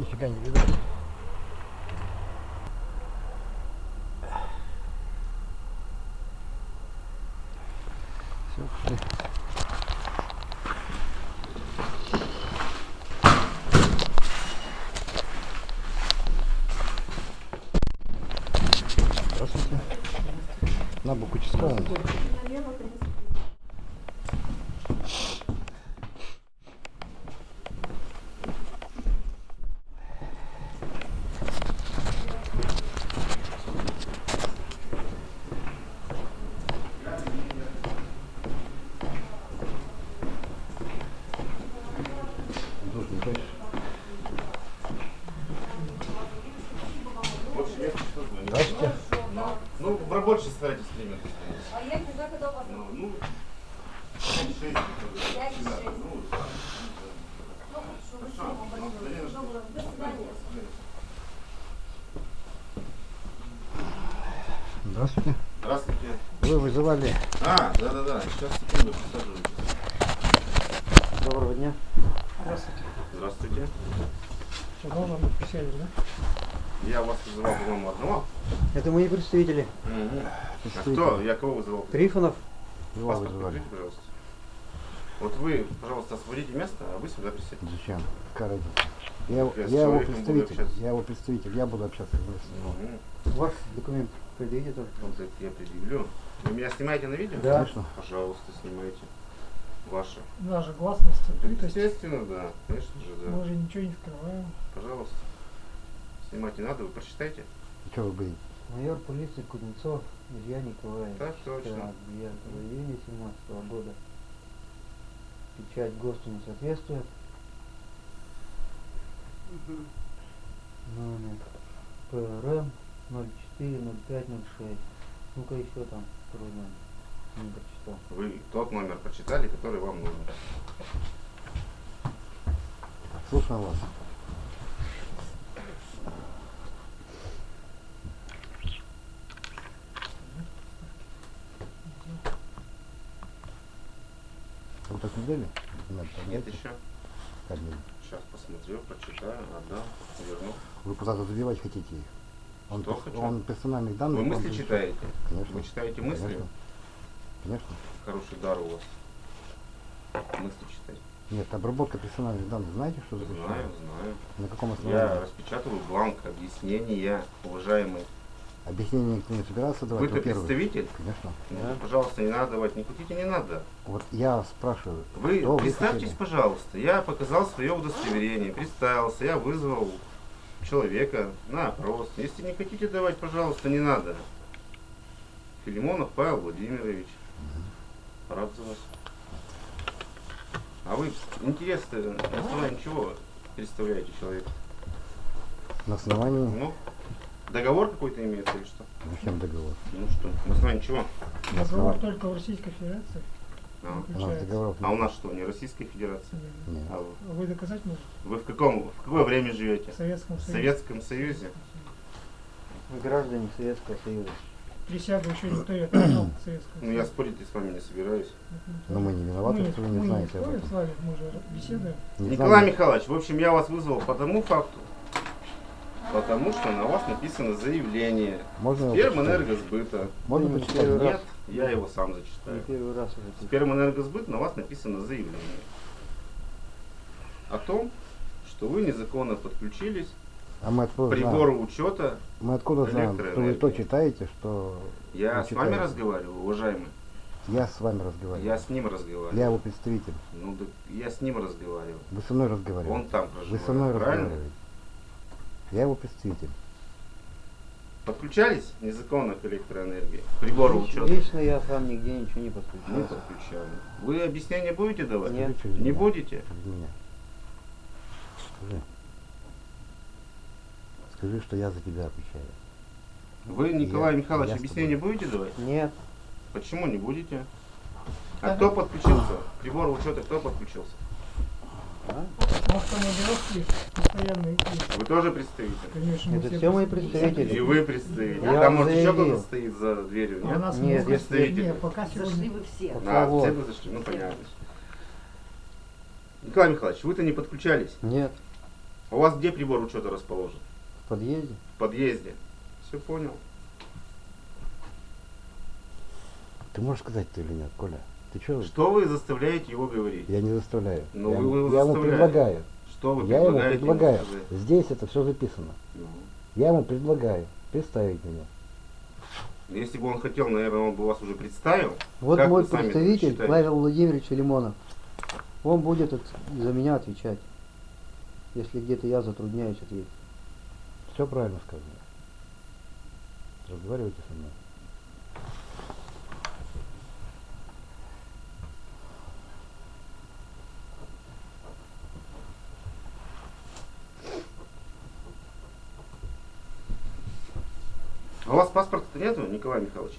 Нифига не видно. Все, пошли. Здравствуйте. На бок участковому. Должен дальше. Больше нет, что знаю. Здравствуйте. Ну, в рабочей старайтесь время. А я когда когда у вас? Ну, ну, шесть, всегда. Ну, Ну, чтобы все поболело. Доброго. До свидания. Здравствуйте. Здравствуйте. Вы вызывали. А, да-да-да, сейчас, секунду, присаживайтесь. Доброго дня. Здравствуйте. Здравствуйте. Все, должен быть присядешь, да? Я вас вызывал, по-моему, одного. Представители. А кто? Я кого вызывал? Трифонов. Его Паспорт покажите, пожалуйста. Вот вы, пожалуйста, освободите место, а вы сюда присядьте. Зачем? Какая разница? Я, Я я его представитель. Я его представитель. Я буду общаться с ним. Мгм. Ваш документ предъявите тоже. Вот это я предъявлю. Вы меня снимаете на видео? Да. Конечно. Пожалуйста, снимайте. Ваше. Наша гласность, открытость. Естественно, да. Конечно же, да. Мы же ничего не скрываем. Пожалуйста. Снимать не надо, вы прочитайте. Что вы будете? Майор полиции Кузнецов Илья Николаевич. Так точно. 9 июня 17 года. Печать ГОСТу не соответствует. Номер ПРМ 040506. Ну-ка еще там второй номер. Не прочитал. Вы тот номер прочитали, который вам нужен. Слушаю вас. Вы так не дали? Документ Нет еще. Как дали? Сейчас посмотрю, прочитаю, отдам, верну. Вы куда-то забивать хотите их? Он, Что хочу? он персональных данных... Вы мысли перечисляет. читаете? Конечно. Вы читаете мысли? Конечно. Конечно. Хороший дар у вас. Мысли читать. Нет, обработка персональных данных, знаете, что Знаю, запрещено? знаю. На каком основании? Я распечатываю бланк объяснения, уважаемый. Объяснение никто не собирался давать, Вы-то представитель? Конечно. Ну, пожалуйста, не надо давать. Не хотите, не надо. Вот я спрашиваю, Вы вы представьтесь, хотели? пожалуйста. Я показал свое удостоверение, представился, я вызвал человека на опрос. Если не хотите давать, пожалуйста, не надо. Филимонов Павел Владимирович. Рад за вас. А вы интерес на основании чего представляете человека? На основании... Ну, договор какой-то имеется или что? Зачем договор? Ну что, на основании чего? На Договор только в Российской Федерации А, У нас договоров а у нет. нас что, не Российская Федерация? Нет. А вы, Вы доказать можете? вы в каком, в какое время живете? В Советском В Союзе. Советском Союзе? Мы граждане Советского Союза. Присягу еще никто не отменял Советского Ну, я спорить с вами не собираюсь. Но мы не виноваты, мы, что вы не мы знаете об спорим этом. с вами, мы же беседуем. Не Николай? Михайлович, в общем, я вас вызвал по тому факту, потому что на вас написано заявление Можно? Спермэнергосбыта. Можно Не почитать? Нет, я его сам Не зачитаю. первый раз уже. Спермэнергосбыт на вас написано заявление о том, что вы незаконно подключились А мы к откуда прибору знаем? учета. Мы откуда знаем, что вы то читаете, что... Я вы с вами читаете? разговариваю, уважаемый. Я с вами разговариваю. Я с ним разговариваю. Я его представитель. Ну, да я с ним разговариваю. Вы со мной разговариваете. Он там Вы проживает. со мной правильно? разговариваете. Я его представитель. Подключались незаконно к электроэнергии? к Прибору Лично- учета? Лично я сам нигде ничего не Не подключал. Вы объяснения будете давать? Нет. Не меня. будете? Меня. Скажи. Скажи, что я за тебя отвечаю. Вы, Николай Я- Михайлович, я с объяснения будете давать? Нет. Почему не будете? А кто подключился? К Прибору учета кто подключился? Вы тоже представитель? Конечно. Это все, все мои представители. И вы представитель. Я Там может заявил. еще кто-то стоит за дверью? А нет, нас нет, представитель. Нет, пока. Зашли вы все. Да, вот. все вы зашли, ну понятно. Николай Михайлович, вы-то не подключались? Нет. А у вас где прибор учета расположен? В подъезде. В подъезде. Все понял. Ты можешь сказать ты или нет, Коля? Ты что? Что вы заставляете его говорить? Я не заставляю. Ну, я, вы его я ему предлагаю. Что вы я ему предлагаете ему предлагаю. сказать? Здесь это все записано. Ну, Я ему предлагаю представить меня. Если бы он хотел, наверное, он бы вас уже представил. Вот Как мой представитель? Павел Владимирович Лимонов. Он будет от- за меня отвечать. Если где-то я затрудняюсь ответить. Все правильно сказано. Разговаривайте со мной. А у вас паспорта нету, Николай Михайлович?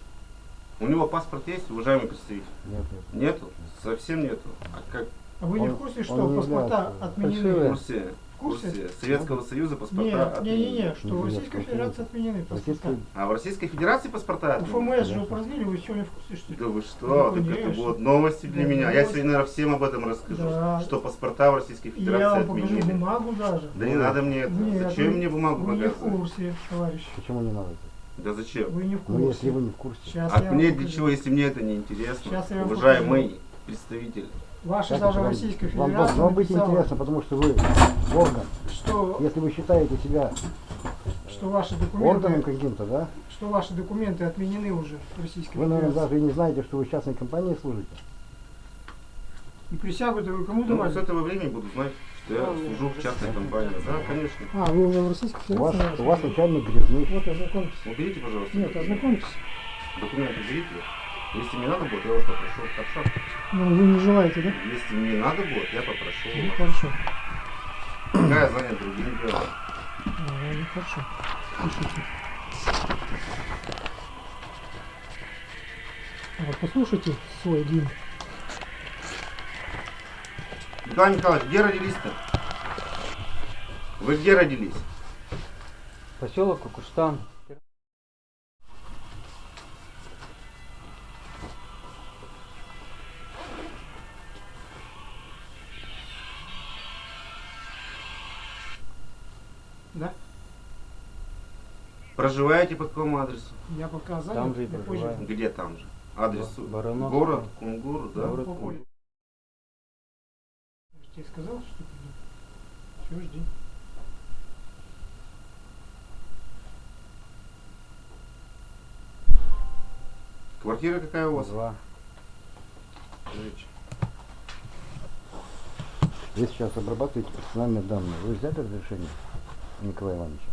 У него паспорт есть, уважаемый представитель? Нет, нет. Нету? Совсем нету. А как А вы не в курсе, что не паспорта является в отменены? курсе? В курсе? Советского Союза паспорта Нет, отменены. не-не-не, что в Нет, Российской нет, Федерации нет. отменены паспорта. А в Российской Федерации паспорта У отменены? ФМС же упразднили, вы что, не в курсе, что ли? Да вы что? Ну, так это будут новости для Да, меня. Я новости. сегодня, наверное, всем об этом расскажу. Да. Что паспорта в Российской Федерации я вам покажу отменили. бумагу даже. Да не надо мне это. Нет, зачем вы- мне бумагу Вы не в показывать? курсе, товарищ. Почему не надо? Да зачем? Вы не в Ну, курсе. если вы не в курсе. Сейчас А мне для покажу. чего, если мне это не интересно? Сейчас я Уважаемый представитель. Ваша даже вам- Российской Вам Федерации должно быть написала, интересно, потому что вы орган. что, Если вы считаете себя что ваши органом документы, каким-то, да? что ваши документы отменены уже в Российской Вы, наверное, Федерации. даже и не знаете, что вы в частной компании служите. И присягу-то вы кому Ну, давали? с этого времени буду знать, что я служу в частной компании. Да, конечно. А, вы уже в Российской У вас, Федерации? у вас начальник грязный. Вот, ознакомьтесь. Уберите, пожалуйста. Нет, ознакомьтесь. Документы уберите. Если мне надо будет, я вас попрошу. Хорошо? Ну, вы не желаете, да? Если мне надо будет, я попрошу. Ну, хорошо. Пока я занят другим делом. А, ну, хорошо. Пишите. А Вот послушайте свой гимн. Николай Михайлович, где родились-то? Вы где родились? Поселок Кукуштан. Да? Проживаете по какому адресу? Я пока занят. Там же и проживаю. Где там же? Адрес Ба- Барановский. город, Кунгур, да? Город. Кунгур. Тебе сказал, что приду. Все, жди. Квартира какая у вас? Два. Скажите. Вы сейчас обрабатываете персональные данные. Вы взяли разрешение Николая Ивановича?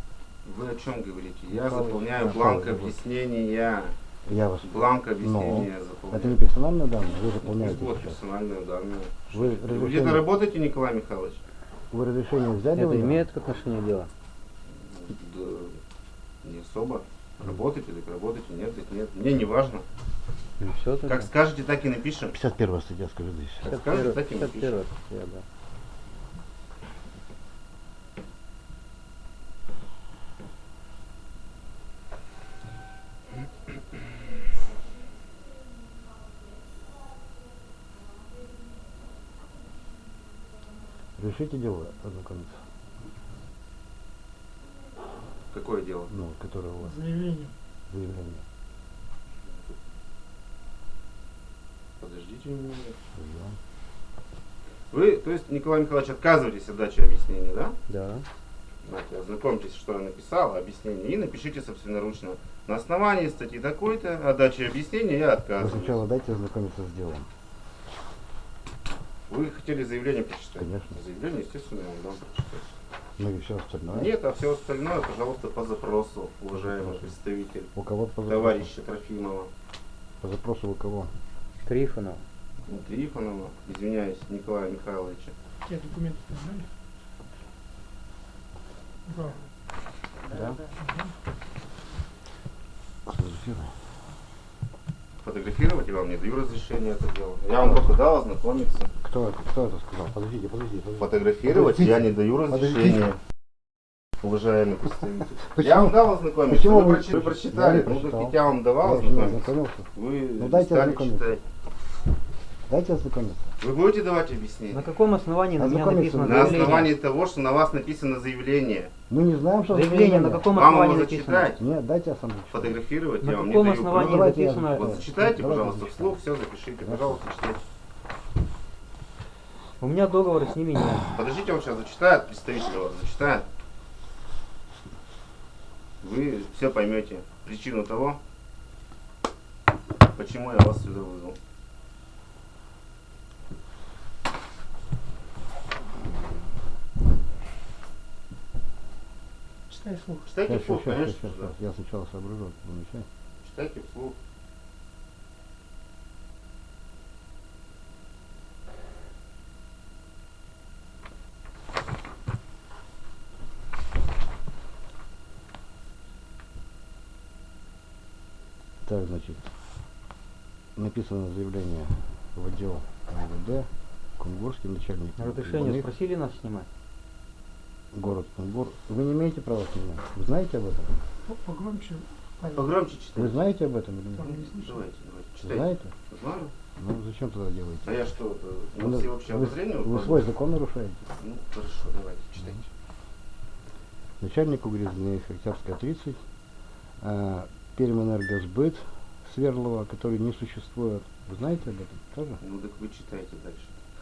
Вы о чем говорите? Я Михаил заполняю бланк объяснения. Я вас... Бланк объяснения Это заполняю. не персональные данные, вы заполняете Вот сейчас. персональные данные. Вы Вы где-то разрешение, работаете, Николай Михайлович? вы разрешение взяли? Это имеет к отношению дела? Да, не особо. Работаете, так работаете, нет, так нет. Мне не важно. Ну все. Как скажете, так и напишем. 51 статья, скажи здесь. Как скажете, так и 51 напишем. статья, да. Решите дело ознакомиться, Какое дело? ну, которое у вас Заявление. заявление. Подождите немного. Да. Вы, то есть, Николай Михайлович, отказываетесь от дачи объяснений, да? Да. Знаете, ознакомьтесь, что я написал, объяснение, и напишите собственноручно. На основании статьи такой-то о даче объяснения я Вы отказываюсь. сначала дайте ознакомиться с делом. Вы хотели заявление прочитать? Конечно. Заявление, естественно, я вам дам прочитать. Ну и все остальное. Нет, а все остальное, пожалуйста, по запросу, уважаемый представитель У кого по запросу? товарища Трофимова. По запросу у кого? Трифонов. Ну, Трифонова, извиняюсь, Николая Михайловича. Те документы дали? Да. Да. Сфотографируй. Фотографировать я вам не даю разрешения это делать. Я вам только дал ознакомиться. Кто, это- кто это сказал? Подождите, подождите. подождите. Фотографировать Подождите. я не даю Подождите. разрешения. Уважаемый представитель. Почему? Я вам дал ознакомиться, Почему вы, вы- прочи- вы прочитали. Я Ну, так я вам давал ознакомиться. Вы Ну, дайте стали читать. Дайте ознакомиться. Вы будете давать объяснение? На каком основании на меня написано. На заявление? основании того, что на вас написано заявление. Мы не знаем, что Заявление на каком Вам основании его написано? зачитать, Нет, дайте я сам зачитаю. фотографировать, На я вам не каком даю основании давайте написано? Вот зачитайте, Давайте пожалуйста, зачитаем. вслух, все запишите, пожалуйста, читайте. У меня договора с ними нет. Подождите, он сейчас зачитает, представитель вас зачитает. Вы все поймете причину того, почему я вас сюда вызвал. Читай слух. Читайте Сейчас, вслух, сейчас, конечно. сейчас, да. сейчас. Я сначала соображу, потом начать. Читайте вслух. Так, значит, написано заявление в отдел МВД, Кунгурский начальник. Разрешение спросили нас снимать? Город Кунгур. Вы не имеете права снимать? Вы знаете об этом? Ну, погромче. Погромче Вы читайте. знаете об этом или нет? Давайте, давайте, читайте. Знаете? Знаю. Ну зачем тогда делаете? А я что, это, Вы, на все общее вы- обозрение вы выполняю? свой закон нарушаете. Ну, хорошо, давайте, читайте. Начальник угрызения Октябрьская 30, э, Пермэнергосбыт Сверлова, который не существует. Вы знаете об этом тоже? Ну, так вы читайте дальше.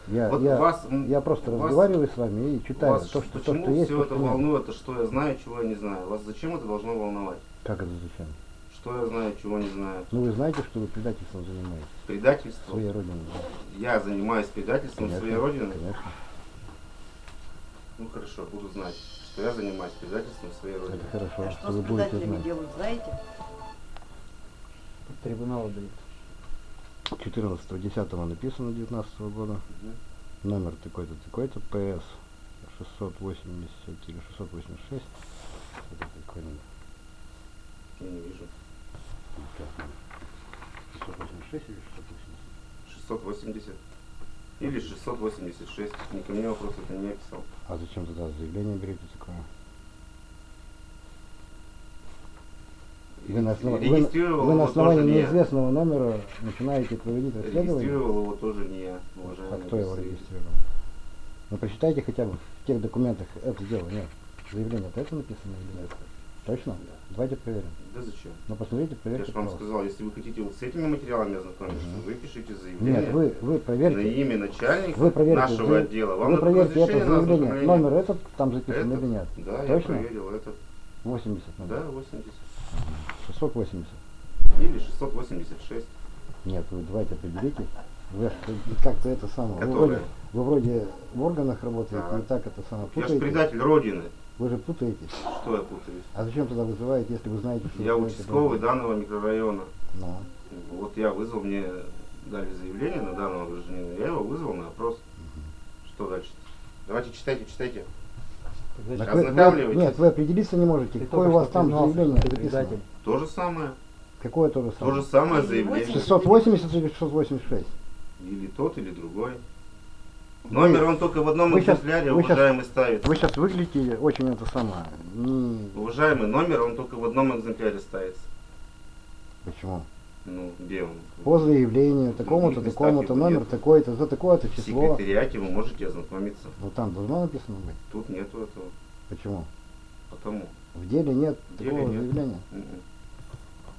Я, Вот я, вас, я просто вас- разговариваю с вами и читаю Вас то, что, то, почему что есть. все то, это что нет. волнует, это что я знаю, чего я не знаю? Вас зачем это должно волновать? Как это зачем? Что я знаю, чего не знаю? Ну вы знаете, что вы предательством занимаетесь Предательство? своей родины. да? Я занимаюсь предательством Конечно, своей родины? Конечно. Ну хорошо, буду знать, что я занимаюсь предательством своей родины. Это хорошо, А что что вы с будете предателями знать. делают, знаете? Трибунал дают. 14.10 написано 19 года. Мгм. Номер такой-то, такой-то, ПС 680 или 686. Это какой номер? Я не вижу. Как номер? 686 или 680? 680. Или 686. Ни ко мне вопрос это не писал. А зачем тогда заявление берете такое? Вы на, основ- вы на- вы на основании тоже не я. неизвестного номера начинаете проводить расследование? Регистрировал его тоже не я, А уважаемый кто его регистрировал? Ну прочитайте хотя бы в тех документах это дело, нет. Заявление-то это написано или нет? Точно? Давайте проверим. Да зачем? Ну посмотрите, Я проверьте, же вам сказал, если вы хотите вот с этими материалами ознакомиться, Мгм. вы пишите заявление Нет, вы, вы на проверьте. имя начальника Вы проверьте, нашего вы- отдела. Вам Вы проверьте это на заявление. Номер этот там записан Этот? или нет? Да, я Точно? проверил этот. 80 номер. Да, 80. 680. Или 686. Нет, вы давайте определите. Вы как-то это самое. Вы вроде, вы вроде в органах работаете, Так. и так это самое Я же путаете. предатель Родины. Вы же путаетесь. Что я путаюсь? А зачем тогда вызываете, если вы знаете, что Я вы участковый это- данного микрорайона. Ну, Вот я вызвал, мне дали заявление на данного гражданина. Я его вызвал на опрос. Что дальше? Давайте читайте, читайте. Так вы- вы- Ознакомливайтесь. нет, вы определиться не можете. ты Какое у вас там заявление предатель. То же самое. Какое то же То самое? же самое заявление. 680 или 686? Или тот, или другой. Номер он только в одном вы экземпляре, щас- уважаемый, ставится. Вы сейчас выглядите очень это самое. Не... Уважаемый, номер он только в одном экземпляре ставится. Почему? Ну, где он? По заявлению такому-то, такому-то, номер такой-то, за такое-то В число. секретариате вы можете ознакомиться. Ну там должно написано быть. Тут нету этого. Почему? Потому. В деле нет В деле такого нет. заявления. М-м.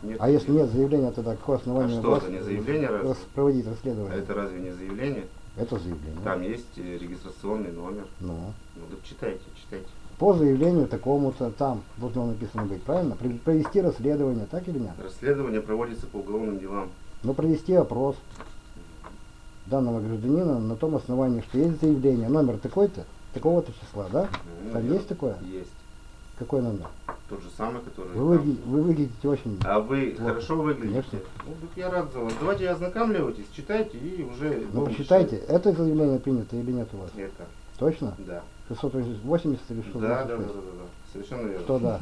Нет А если нет заявления, тогда какое основание А что это, не заявление рас- проводить А расследование? это разве не заявление? Это заявление. Там есть э, регистрационный номер. Ну. Ну так читайте, читайте. По заявлению такому-то там должно написано быть, правильно? Провести расследование, так или нет? Расследование проводится по уголовным делам. Ну, провести опрос данного гражданина на том основании, что есть заявление, номер такой-то, такого-то числа, да? Ну, Там я- есть такое? Есть. Какой номер? Тот же самый, который... Вы, там. выгля- вы выглядите очень... А вы Плохо. хорошо выглядите? Конечно. Ну, так я рад за вас. Давайте ознакомливайтесь, читайте и уже... Ну, решать. это заявление принято или нет у вас? Это, Точно? да. 680 или 686? Да, да, да, да, да, да. Совершенно верно. Что да?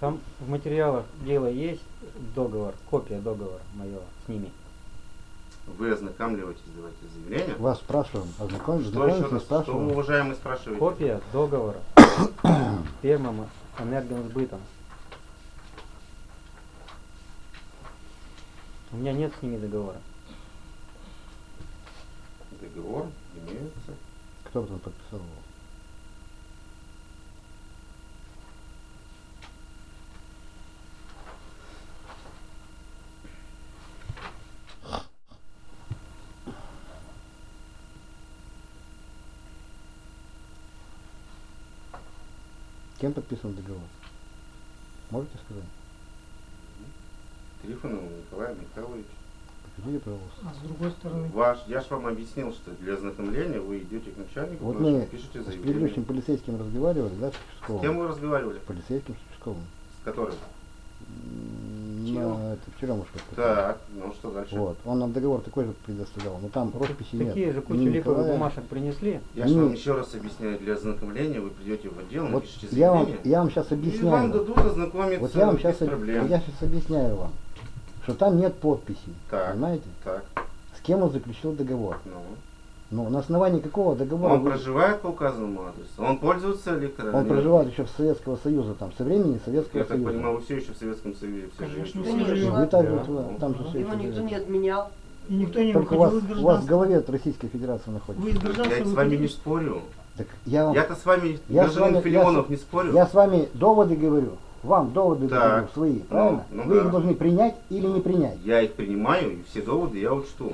Там в материалах дела есть договор, копия договора моего с ними вы ознакомливаетесь, давайте заявление. Вас спрашиваем, Ознакомьтесь, ознакомились, спрашиваем. Что, уважаемый, спрашиваете? Копия договора с Пермом энергосбытом. У меня нет с ними договора. Договор имеется. Кто там подписал его? Кем подписан договор? Можете сказать? Трифоновым Николаем Михайловичем. Покажите, пожалуйста. А с другой стороны, Ваш, я же вам объяснил, что для ознакомления вы идете к начальнику, Вот мы пишете с заявление. предыдущим полицейским разговаривали, да, с С кем вы разговаривали? Полицейским с участковым. С которым? На это, в черемушках. Так, ну что дальше? Вот. Он нам договор такой же предоставлял, но там росписи нет. Такие же кучу Ни липовых Николая. бумажек принесли. Я же вам еще раз объясняю, для ознакомления вы придете в отдел, Вот напишите я вам, я вам сейчас И вам объясняю. дадут ознакомиться Вот я вам сейчас, проблем. я сейчас объясняю вам, что там нет подписи. Так. Понимаете? Так, С кем он заключил договор? ну. Ну, на основании какого договора? Он вы- проживает по указанному адресу? Он пользуется электро... он проживает еще в Советского Союза, там, со времени Советского Я так Союза. понимаю, вы все еще в Советском Союзе. все Конечно, все. Вы также Да. вот, э, там же все Его никто не отменял. и никто не Только у вас, у вас в голове от Российской Федерации находится. Вы из гражданства Я с вами не спорю. Так я вам, Я-то с вами, Я с вами- Филимонов, я не спорю. я с вами доводы говорю, вам доводы Так. говорю свои, правильно? ну Вы да. их должны принять или не принять. Я их принимаю, и все доводы я учту.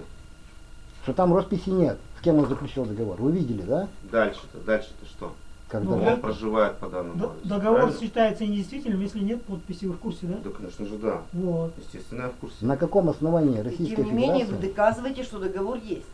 Что там росписи нет, с кем он заключил договор. Вы видели, да? Дальше-то, дальше-то что? Когда Ну, Он проживает по данному Д- адресу. Договор правильно? считается недействительным, если нет подписи. Вы в курсе, да? Да, конечно же, да. Вот. Естественно, я в курсе. на каком основании И Российская тем не менее вы Федерация доказываете, что договор есть.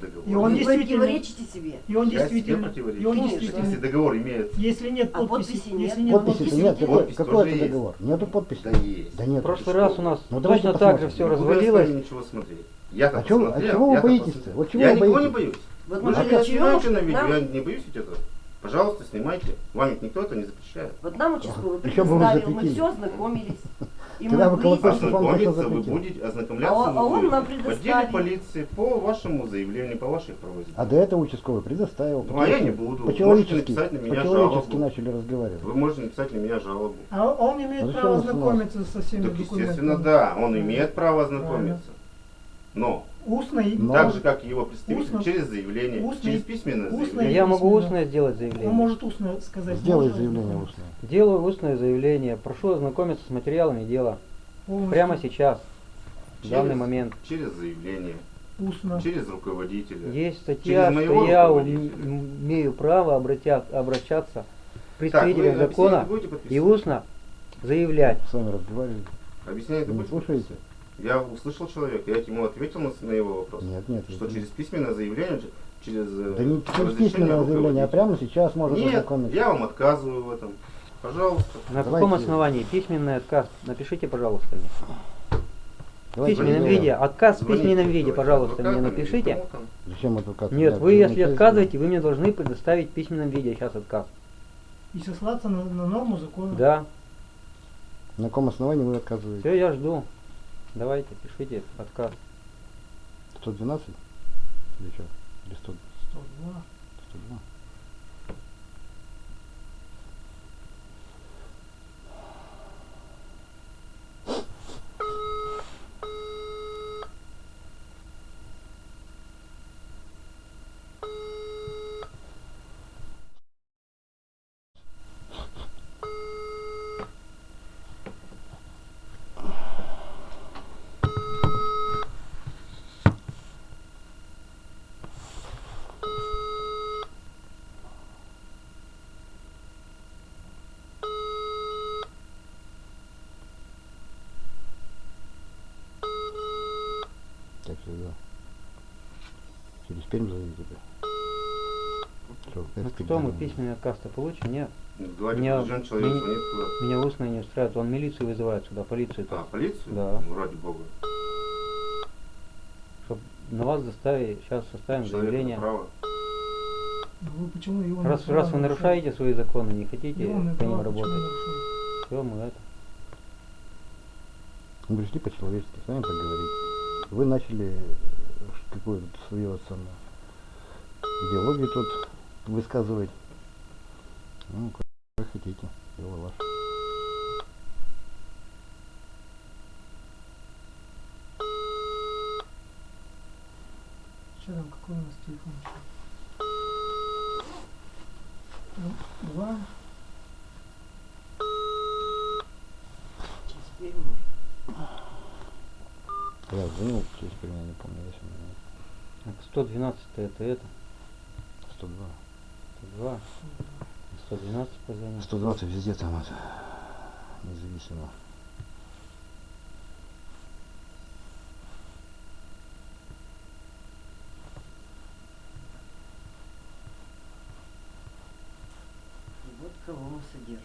Договор. И он Вы действительно- противоречите себе. И он Я действительно, и он Конечно. действительно, Если договор имеет... если нет А подписи, подписи нет? если нет Подписи-то подписи нет, какой, Подпись какой тоже это есть. договор? Нету подписи? Да есть. Да В нет. прошлый что? раз у нас Ну, давайте точно так же посмотрим. все развалилось. вами ничего смотреть. Я-то А чего- а чего вы боитесь-то? Вот чего я вы никого не боитесь? боюсь. Вот Вы же живем, снимаете на видео, нам- я не боюсь ведь этого. Пожалуйста, снимайте. Вам ведь никто это не запрещает. Вот нам участковый предоставил, мы все ознакомились. И Тогда мы вы Ознакомиться вы будете, ознакомляться А а он нам в отделе предоставил. полиции по вашему заявлению, по вашей просьбе. А до этого участковый предоставил. Ну, а я не буду. По-человечески, Можете написать на жалобу. начали разговаривать. Вы можете написать на меня жалобу. А он имеет Ну, право ознакомиться со всеми Так, документами. естественно, да, он имеет право ознакомиться. Но, Устно и Но- так же, как и его представитель, Устно. через заявление, Устно. через письменное Устно. заявление. Я могу устное сделать он заявление. может устно сказать. Сделай заявление устное. Делаю устное заявление. Прошу ознакомиться с материалами дела. Полностью Прямо сейчас, в Через- данный момент. Через заявление, Устно. через руководителя. Есть статья, Через что я имею право обратя- обращаться к представителям закона и устно заявлять. С вами разговаривали. Объяснение Вы не будете слушаете? Я услышал человека, я ему ответил на, на его вопрос. Нет, нет. Что нет. через письменное заявление, через э, Да не через письменное заявление, а прямо сейчас можно Нет, я вам отказываю в этом. Пожалуйста. На Давайте- каком основании? Письменный отказ. Напишите, пожалуйста, мне. В письменном виде. Отказ в Звоните, письменном виде, пожалуйста, мне напишите. Зачем адвокат? Нет, вы, если отказываете, вы мне должны предоставить в письменном виде сейчас отказ. И сослаться на, на норму закона. Да, На каком основании вы отказываете? все, я жду. Давайте, пишите отказ. 112? Или что? Или 100, 102. 102? Так всегда. Через Пермь зовите тебя. Что, Ну письменный отказ-то получим? Нет. Ну, Говорит, Меня- человек меня- звонит куда. Меня устно не устраивает. Он милицию вызывает сюда, полицию. А, полицию? Да. Ну, ради бога. Чтоб на вас заставили, сейчас составим Человек заявление. право. Ну вы почему его Раз, раз вы нарушаете свои законы, не хотите Его по ним работать, все, мы это. Мы пришли по-человечески с вами поговорить. Вы начали э, какую-то свою самую идеологию тут высказывать. Ну, как вы хотите, дело ваше. Что там, какой у нас телефон? Ну, Два. Теперь можно. Я звонил через меня, не помню, если у меня Так, 112 это это. 102. 102. 112 позвонил. 120 везде там это. Независимо. Вот кого мы содержим.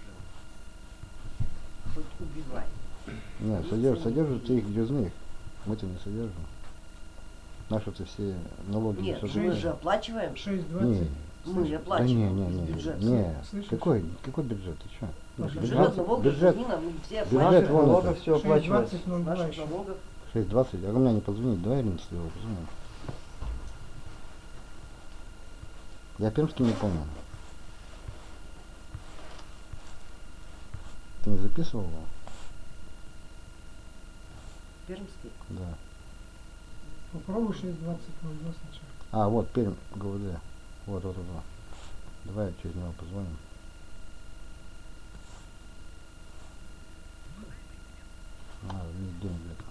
Хоть убивай. Нет, содержат, содержат их грязных. Мы-то не содержим. Наши-то все налоги Нет, не мы же оплачиваем. 6,20 мы оплачиваем да не, не, не, бюджет. Не, какой, какой бюджет? Ты что? Бюджет, бюджет, налогов, бюджет, все бюджет вон налогов все оплачивается. 6.20, а у меня не позвонит, да, Ирина Слева, позвонит. Я Пермский не помню. Ты не записывал его? Пермский? Да. Попробуй 6.20, сначала. А, вот, Пермь, ГУД. Вот, вот, вот. Давай через него позвоним. А, весь день где-то.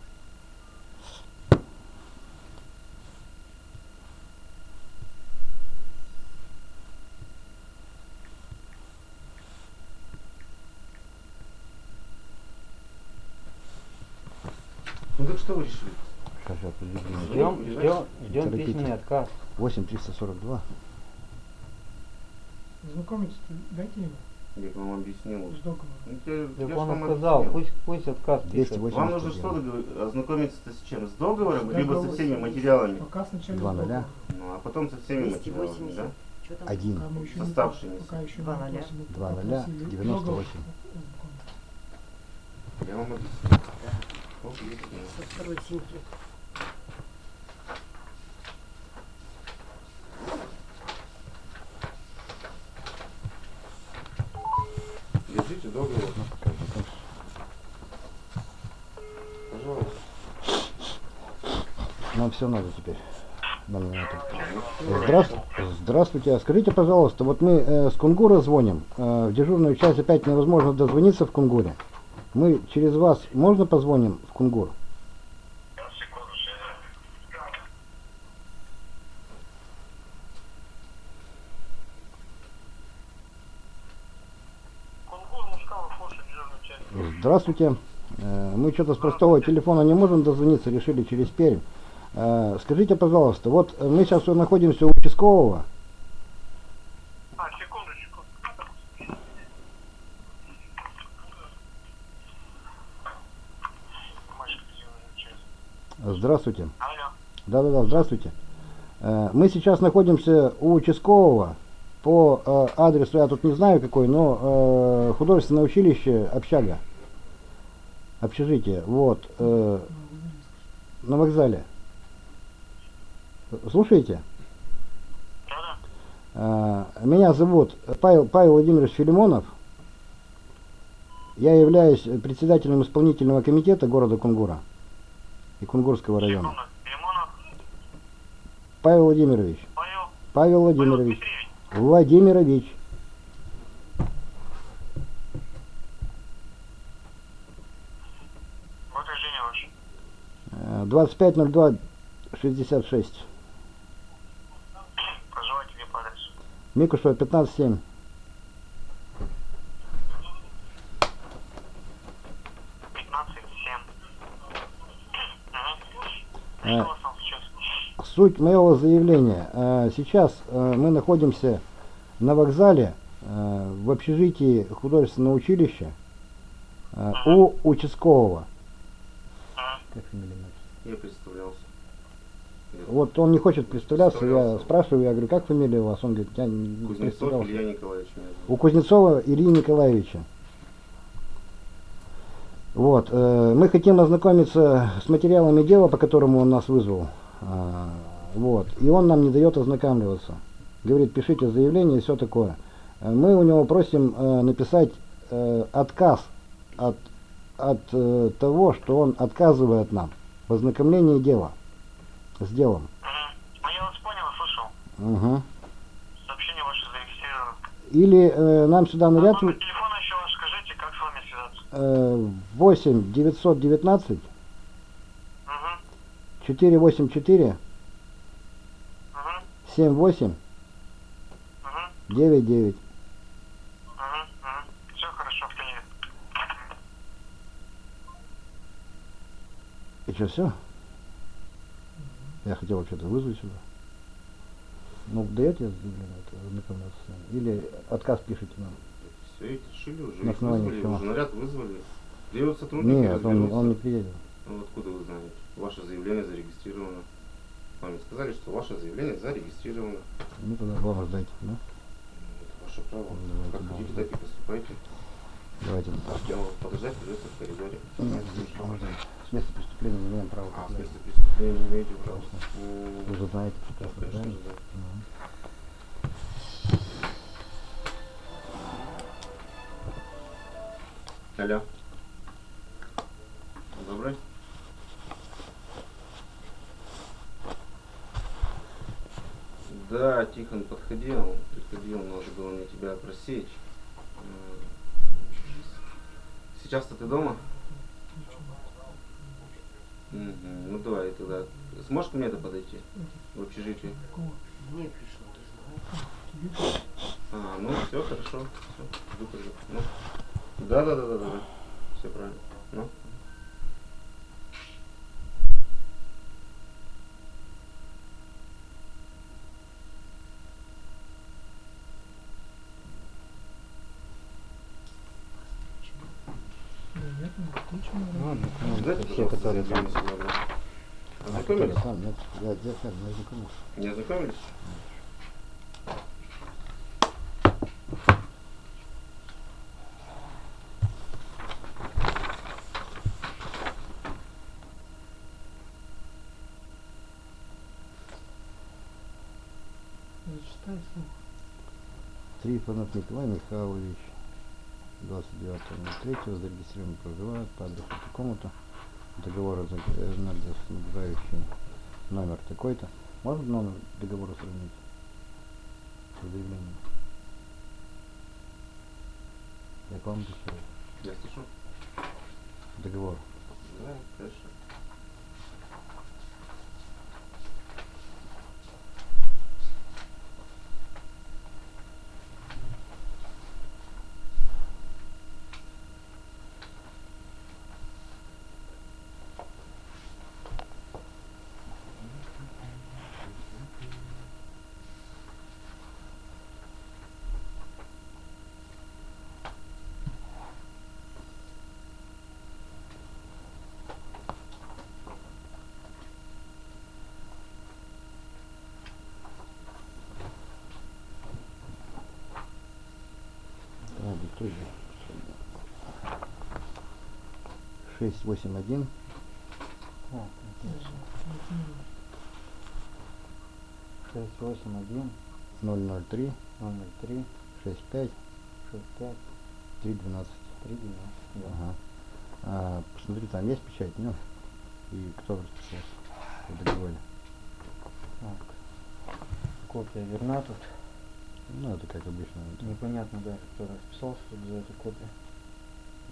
Ну так что вы решили? Сейчас, сейчас, подожди. Ждем, ждем, ждем письменный отказ. 8 342. Знакомиться дайте ему Я вам объяснил. с договором. Ну, я- я он вам объяснил. пусть, пусть отказ пишет. 280. Вам нужно что ознакомиться с чем? С договором, С либо со всеми материалами? Пока сначала Два с ноля. договором. Ну, а потом со всеми материалами, 280. да? Что там? Один. Пока мы еще не Оставшиеся. пока еще Два не ноля. попросили, Два пока ноля, просили 98. договор. Я вам объяснил. Объяснил. Со второй симки. Держите договор. Как бы, как Пожалуйста. Нам все надо теперь. Здравствуйте. Здравствуйте. Скажите, пожалуйста, вот мы э, с Кунгура звоним. Э, в дежурную часть опять невозможно дозвониться в Кунгуре. Мы через вас можно позвоним в Кунгур? Здравствуйте. Э, Мы что-то с простого телефона не можем дозвониться, решили через Пермь. Э, Скажите, пожалуйста, вот мы сейчас находимся у участкового. А, секундочку. Здравствуйте. Да-да-да, здравствуйте. Э, Мы сейчас находимся у участкового по э, адресу, я тут не знаю какой, но художественное училище общага. Общежитие. Вот. на вокзале. Слушайте? А, меня зовут Павел, Павел Владимирович Филимонов. Я являюсь председателем исполнительного комитета города Кунгура и Кунгурского района. Павел Владимирович. Павел, Владимирович. Владимирович. Э, двадцать пять ноль два шестьдесят шесть. Микушева 157. 15, 7. Угу. Суть моего заявления. Э, Сейчас э, мы находимся на вокзале э, в общежитии художественного училища у участкового. Как фамилия? Я представлялся. Вот он не хочет представляться, я спрашиваю, я говорю, как фамилия у вас? Он говорит, я не Кузнецов. Илья Николаевич. У Кузнецова Ильи Николаевича. Вот. э, Мы хотим ознакомиться с материалами дела, по которому он нас вызвал. А, Вот. И он нам не дает ознакомливаться. Говорит, пишите заявление и все такое. Э, Мы у него просим э, написать э, отказ от, от э, того, что он отказывает нам в ознакомлении дела с делом. Угу. А я вас понял. Угу. Сообщение ваше зарегистрировано. Или э, нам сюда А наряд номер телефона еще ваш скажите, как с вами связаться. э, 8 919 Угу, 484 угу, 78 угу, 99. угу, угу. Все хорошо, принято. И что, все? Я хотел вообще-то вызвать сюда. Ну, даете заявление ознакомляться с? Или отказ пишите нам? Все, ведь решили уже. На их основании вызвали, чего? уже наряд вызвали. Вот сотрудники Нет, он, он не приедет. Ну, откуда вы знаете? Ваше заявление зарегистрировано. Вам сказали, что ваше заявление зарегистрировано. Ну, тогда дома ждайте, да? Это ваше право. Давайте как хотите, так и поступайте. Давайте. Но подождать придется в коридоре. Нет, ждать. С места преступления не имеем права. А, покидать. смысле преступления не имеете права? Вы же знаете Ну, прекрасно, конечно, да. Мгм. Алло. Добрый. Да, Тихон подходил, приходил, нужно было мне тебя просечь. Сейчас-то ты дома? Мгм, Ну давай тогда. Сможешь ко мне это подойти? В общежитие? Кого? Мне пришло. Тебе? А, ну все, хорошо. Все, выпрыгну. Ну. Да, да, да, да, да. Все правильно. Ну. Да нет, все, которые там. которые там, нет, я, я, не ознакомился. Не ознакомились? Трифонов Николай Михайлович, 29.03, зарегистрирован проживает по адресу такому-то. Договор снабжающий номер такой-то. Можно номер договора сравнить? По заявлению. Я к вам обращаюсь. Я слышу. Договор. Да, конечно. Диктуй. 681 А, Даже не шесть, восемь, один, 003 номер три, 65 шесть, пять, 312. три, двенадцать. Да. Ага. А, посмотри, там есть печать, нет? И кто расписался договоре? Так. Копия верна тут. Ну, это как обычно. это, Непонятно даже, кто расписался тут за эту копию.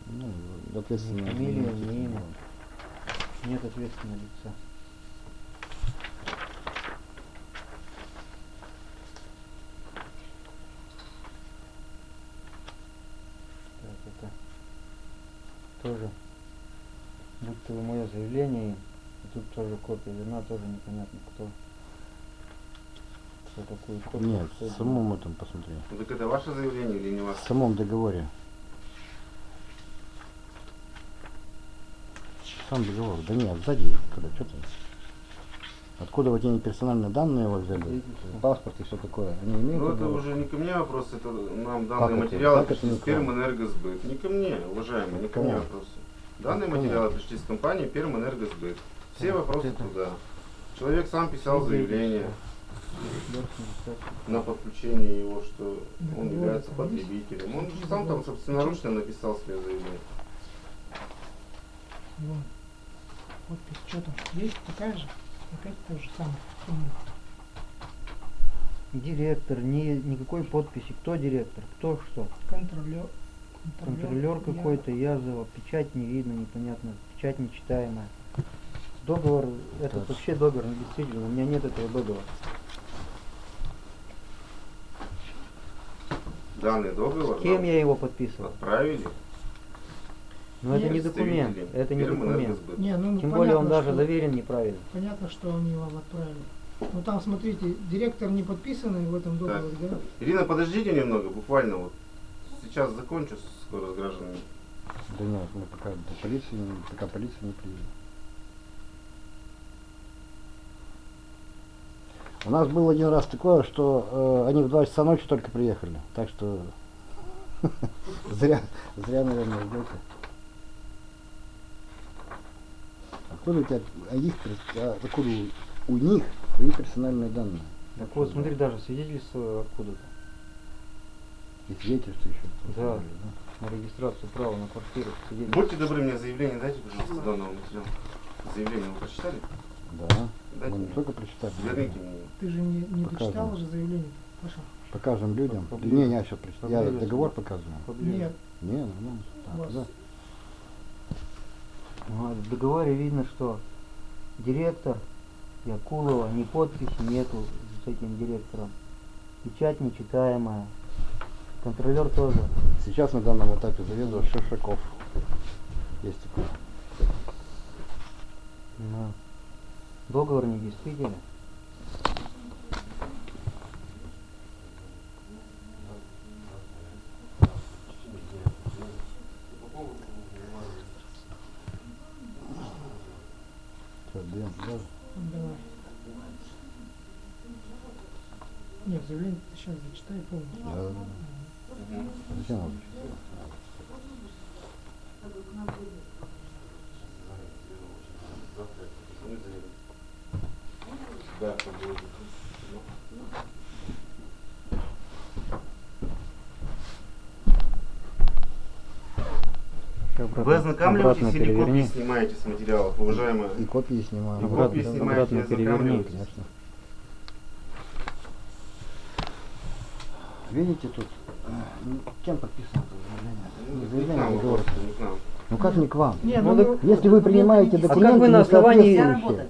Ну, ответственно. Фамилия, имя. Нет ответственного лица. Так, это тоже будто бы мое заявление, и тут тоже копия верна, тоже непонятно кто. Такую копию. Нет, в самом этом посмотри. Так это ваше заявление или не В ваше? самом договоре. Сам договор. Да нет, сзади, когда что ты? Откуда вот эти персональные данные его взяли? Паспорт и все такое. Они имеют Ну это право? уже не ко мне вопрос, это нам данные материалы Как это пришли с? Пермэнергосбыт. Не ко мне, уважаемый, не ко мне вопросы. Данные материалы пришли с компании Пермэнергосбыт. Все вопросы туда. Человек сам писал заявление. На подключение его, что он является потребителем. Он же сам там собственноручно написал свое заявление. Иван, подпись, что там, есть такая же? Опять то же самое. Директор, ни, никакой подписи. Кто директор? Кто что? Контролер. Контролер какой-то, Язова, печать не видно, непонятно, печать нечитаемая. Договор, этот Так. вообще договор не действительно, у меня нет этого договора. Данный договор С кем я его подписывал? отправили. Но это не документ, это не документ. Не, ну, Тем более он даже что- заверен неправильно. Понятно, что они вам отправили. Ну там, смотрите, директор не подписанный в этом договоре, да? Ирина, подождите немного, буквально вот. Сейчас закончу скоро с гражданами. Да нет, мы пока до полиции, не- пока полиция не приедет. У нас был один раз такое, что э, они в 2 часа ночи только приехали. Так что зря, зря, наверное, ждете. Откуда у тебя, а их, а откуда у, у них твои персональные данные? Так вот, смотри, даже свидетельство откуда-то. И свидетельство еще. Да. На регистрацию права на квартиру. свидетельство. Будьте добры, мне заявление дайте, пожалуйста, данного материала. Заявление вы прочитали? Да. Дайте Мы не только прочитали. Верните мне. Ты же не, не дочитал уже заявление? Паша? Покажем людям. Поближе. Не, я сейчас прочитаю. Я Поближе. договор показываю. Поближе. Нет. Не, нормально. У Так, вас да. Ну, а В договоре видно, что директор Якулова, ни подписи нету с этим директором. Печать нечитаемая. Контролер тоже. Сейчас на данном этапе заведует Шишаков. Есть такой. Ну, договор не действительно. Всё, даем туда. Давай. Нет, заявление ты сейчас зачитай полностью. Да, да, да. Зачем надо Вы ознакомливаетесь или копии переверни. снимаете с материалов, уважаемая? И копии снимаем. И Обратно- копии снимаете, обратно переверни. Конечно. Видите тут, э, ну, кем подписано это заявление? Ну, Не заявление, а договор. не к нам. Ну как не к вам? Не, Ну, ну, так Если вы принимаете А как документы, вы на основании-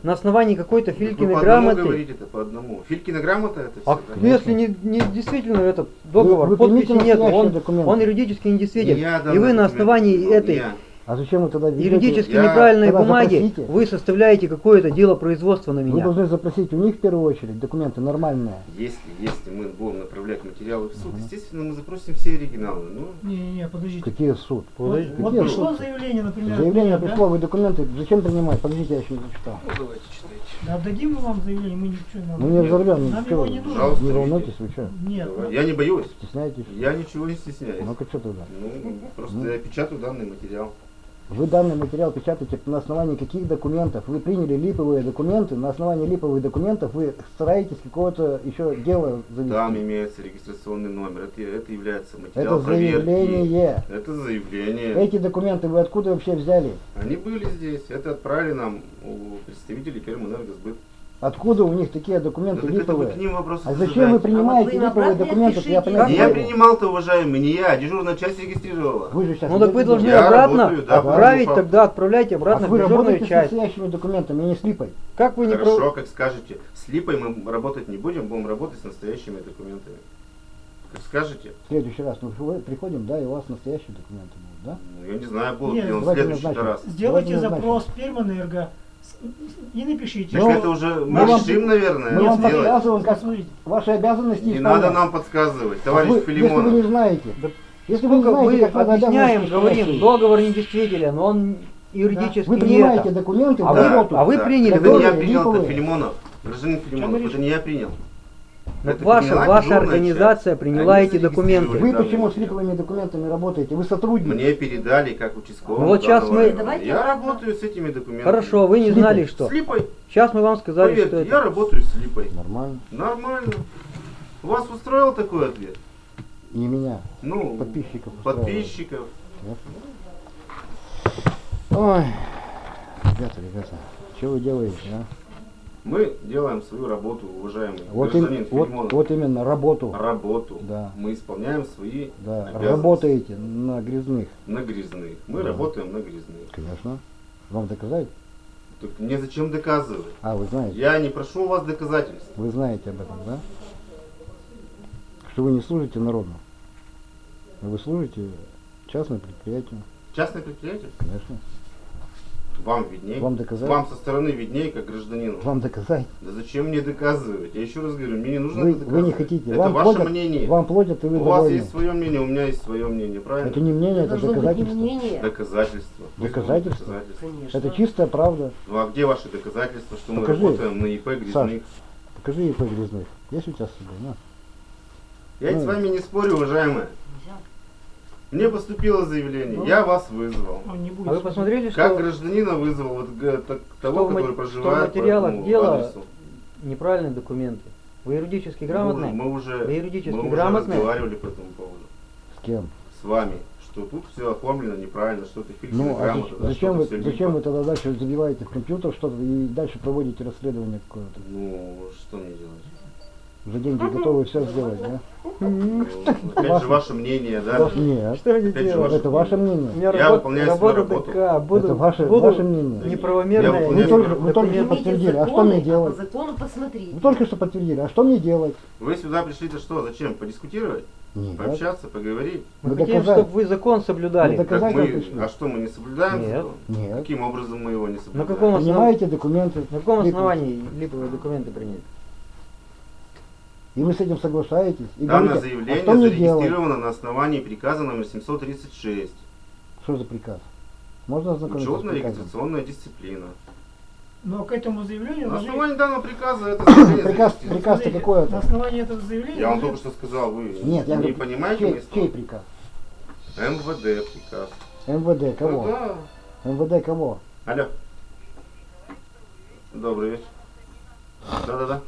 На основании какой-то Вы Филькиной по одному грамоты. говорите-то, по одному. Филькина грамота это А все, ну, если не, не действительно этот договор, вы подписи примите нет, он, документы. он юридически недействителен. Не И вы на основании этой я. А зачем вы тогда ведете? юридически Я- неправильной тогда бумаги запросите. вы составляете какое-то дело производства на Вы меня. должны запросить у них в первую очередь документы нормальные. Если, если мы будем направлять материалы в суд, естественно, мы запросим все оригиналы. Ну, Не-не-не, подождите. Какие суд? Вот, Подожди, вот какие пришло суд? заявление, например. Заявление меня, да? пришло, вы документы зачем принимать? Подождите, я еще не зачитал. ну, давайте читайте. Да отдадим мы вам заявление, мы ничего нам. Ну не взорвем, Нам ну, его что не вы, нужно. Пожалуйста, не волнуйтесь, вы что? Нет, Давай. ну, Я не боюсь. Стесняетесь? Я ничего не стесняюсь. Ну-ка что тогда? Ну, просто Ну. я печатаю данный материал. Вы данный материал печатаете на основании каких документов? Вы приняли липовые документы, на основании липовых документов вы стараетесь какое-то еще дело завести. Там имеется регистрационный номер. Это, это является материал Это проверки. заявление. Это заявление. Эти документы вы откуда вообще взяли? Они были здесь. Это отправили нам у представителей Пермэнергосбыт. Откуда у них такие Ну, документы так это вы липовые? к ним вопросы А зачем вы принимаете А вот липовые документы? Я Не я принимал-то, уважаемый, не я. Дежурная часть регистрировала. Вы же сейчас Ну так вы должны Я обратно работаю, да, отправить, тогда отправляйте А обратно в вы дежурную работаете с часть. настоящими документами, не с липой. Как вы не Хорошо, про... как скажете. С липой мы работать не будем, будем работать с настоящими документами. Как скажете. В следующий раз мы вы- приходим, да, и у вас настоящие документы будут, да? Ну, я не знаю, будут ли он в следующий раз. Сделайте запрос Пермэнерго с- и напишите. Ну, это уже решим, наверное, Мы вам сделать. подсказываем, как ваши обязанности Не исполнять. надо нам подсказывать, товарищ вы- Если вы Филимонов. не знаете, Да если вы не знаете, мы как надо объясняем, говорим, договор недействителен, он юридически вы не принимаете это. документы А в вы- а вы приняли Это не я принял, это. Филимонов. Гражданин Филимонов, это не я принял. Но Это ваша, ваша организация часть. приняла Они эти документы. Вы почему с липовыми документами работаете? Вы сотрудник. Мне передали как участковому. Ну вот сейчас мы-. Давайте Я обратно. работаю с этими документами. Хорошо, вы не знали, что. С липой. Сейчас мы вам сказали, Поверьте, что я это. работаю с липой. Нормально. Нормально. Вас устроил такой ответ? Не меня, Ну, подписчиков. подписчиков. Ой, ребята, ребята, что вы делаете, а? Мы делаем свою работу, уважаемый Вот, им- гражданин вот, Филимонов. вот именно работу. Работу. Да. Мы исполняем свои Да, работаете на грязных. на грязных. Мы Да. работаем на грязных. Конечно. Вам доказать? Так мне зачем доказывать? А, вы знаете. Я не прошу у вас доказательств. Вы знаете об этом, да? Что вы не служите народу. Вы служите частному предприятию. Частное предприятие? Конечно. Вам виднее. Вам доказать? Вам со стороны виднее, как гражданину. Вам доказать. Да зачем мне доказывать? Я еще раз говорю, мне не нужно Вы, это вы доказывать. не хотите. Это вам ваше платят, мнение. Вам платят, и вы у вас довольны. есть свое мнение, у меня есть свое мнение, правильно? Это не мнение, это Должно быть не доказательство. мнение. Будут Доказательства? доказательства. Конечно. Это чистая правда. Ну а где ваши доказательства, что мы Покажи. работаем на ИП грязных? Саш. Покажи ИП грязных. Есть у тебя с собой? На. Я ну. с вами не спорю, уважаемые. Мне поступило заявление, Ну. я вас вызвал. Он не будет. А вы посмотрели, Как что гражданина вызвал вот, г- так- того, ма- который что в проживает материалах по этому дела адресу. неправильные документы? Вы юридически Мы грамотны? уже- Мы уже, Вы юридически мы уже грамотны? разговаривали по этому поводу. С кем? С вами. Что тут все оформлено неправильно, что-то фиксировано Ну, а грамотно, зач- да, зачем, вы, зачем вы тогда дальше забиваете в компьютер что-то и дальше проводите расследование какое-то? Ну, что мне делать? За деньги готовы все сделать, да? Опять Ваше- же, ваше мнение, да? Нет. Что они делают? ваше Это ваше мнение. Я выполняю свою работу. Это ваше, ваше мнение. Неправомерное. Вы только, вы только что подтвердили. А что мне делать? по закону посмотрите. Вы только что подтвердили. А что мне делать? Вы сюда пришли-то что? Зачем? Подискутировать? Нет. Пообщаться, поговорить? Мы Вы хотим, чтобы вы закон соблюдали. Мы, как пришли? а что, мы не соблюдаем Нет. закон? Нет. Каким образом мы его не На соблюдаем? каком основании? Принимаете документы. На каком основании липовые документы принять? И вы с этим соглашаетесь. И Данное говорите, заявление а что мне делать? зарегистрировано на основании приказа номер 736. Что за приказ? Можно ознакомиться с приказом? Учетно-регистрационная дисциплина. Но к этому заявлению На должны... основании данного приказа это заявление Приказ, приказ-то Смотрите, какой На это? основании этого заявления... Я вам должны- только что сказал, вы Нет, я не говорю, понимаете чей, мои чей приказ? МВД приказ. МВД кого? Ну да. МВД кого? Алло. Добрый вечер. Да-да-да.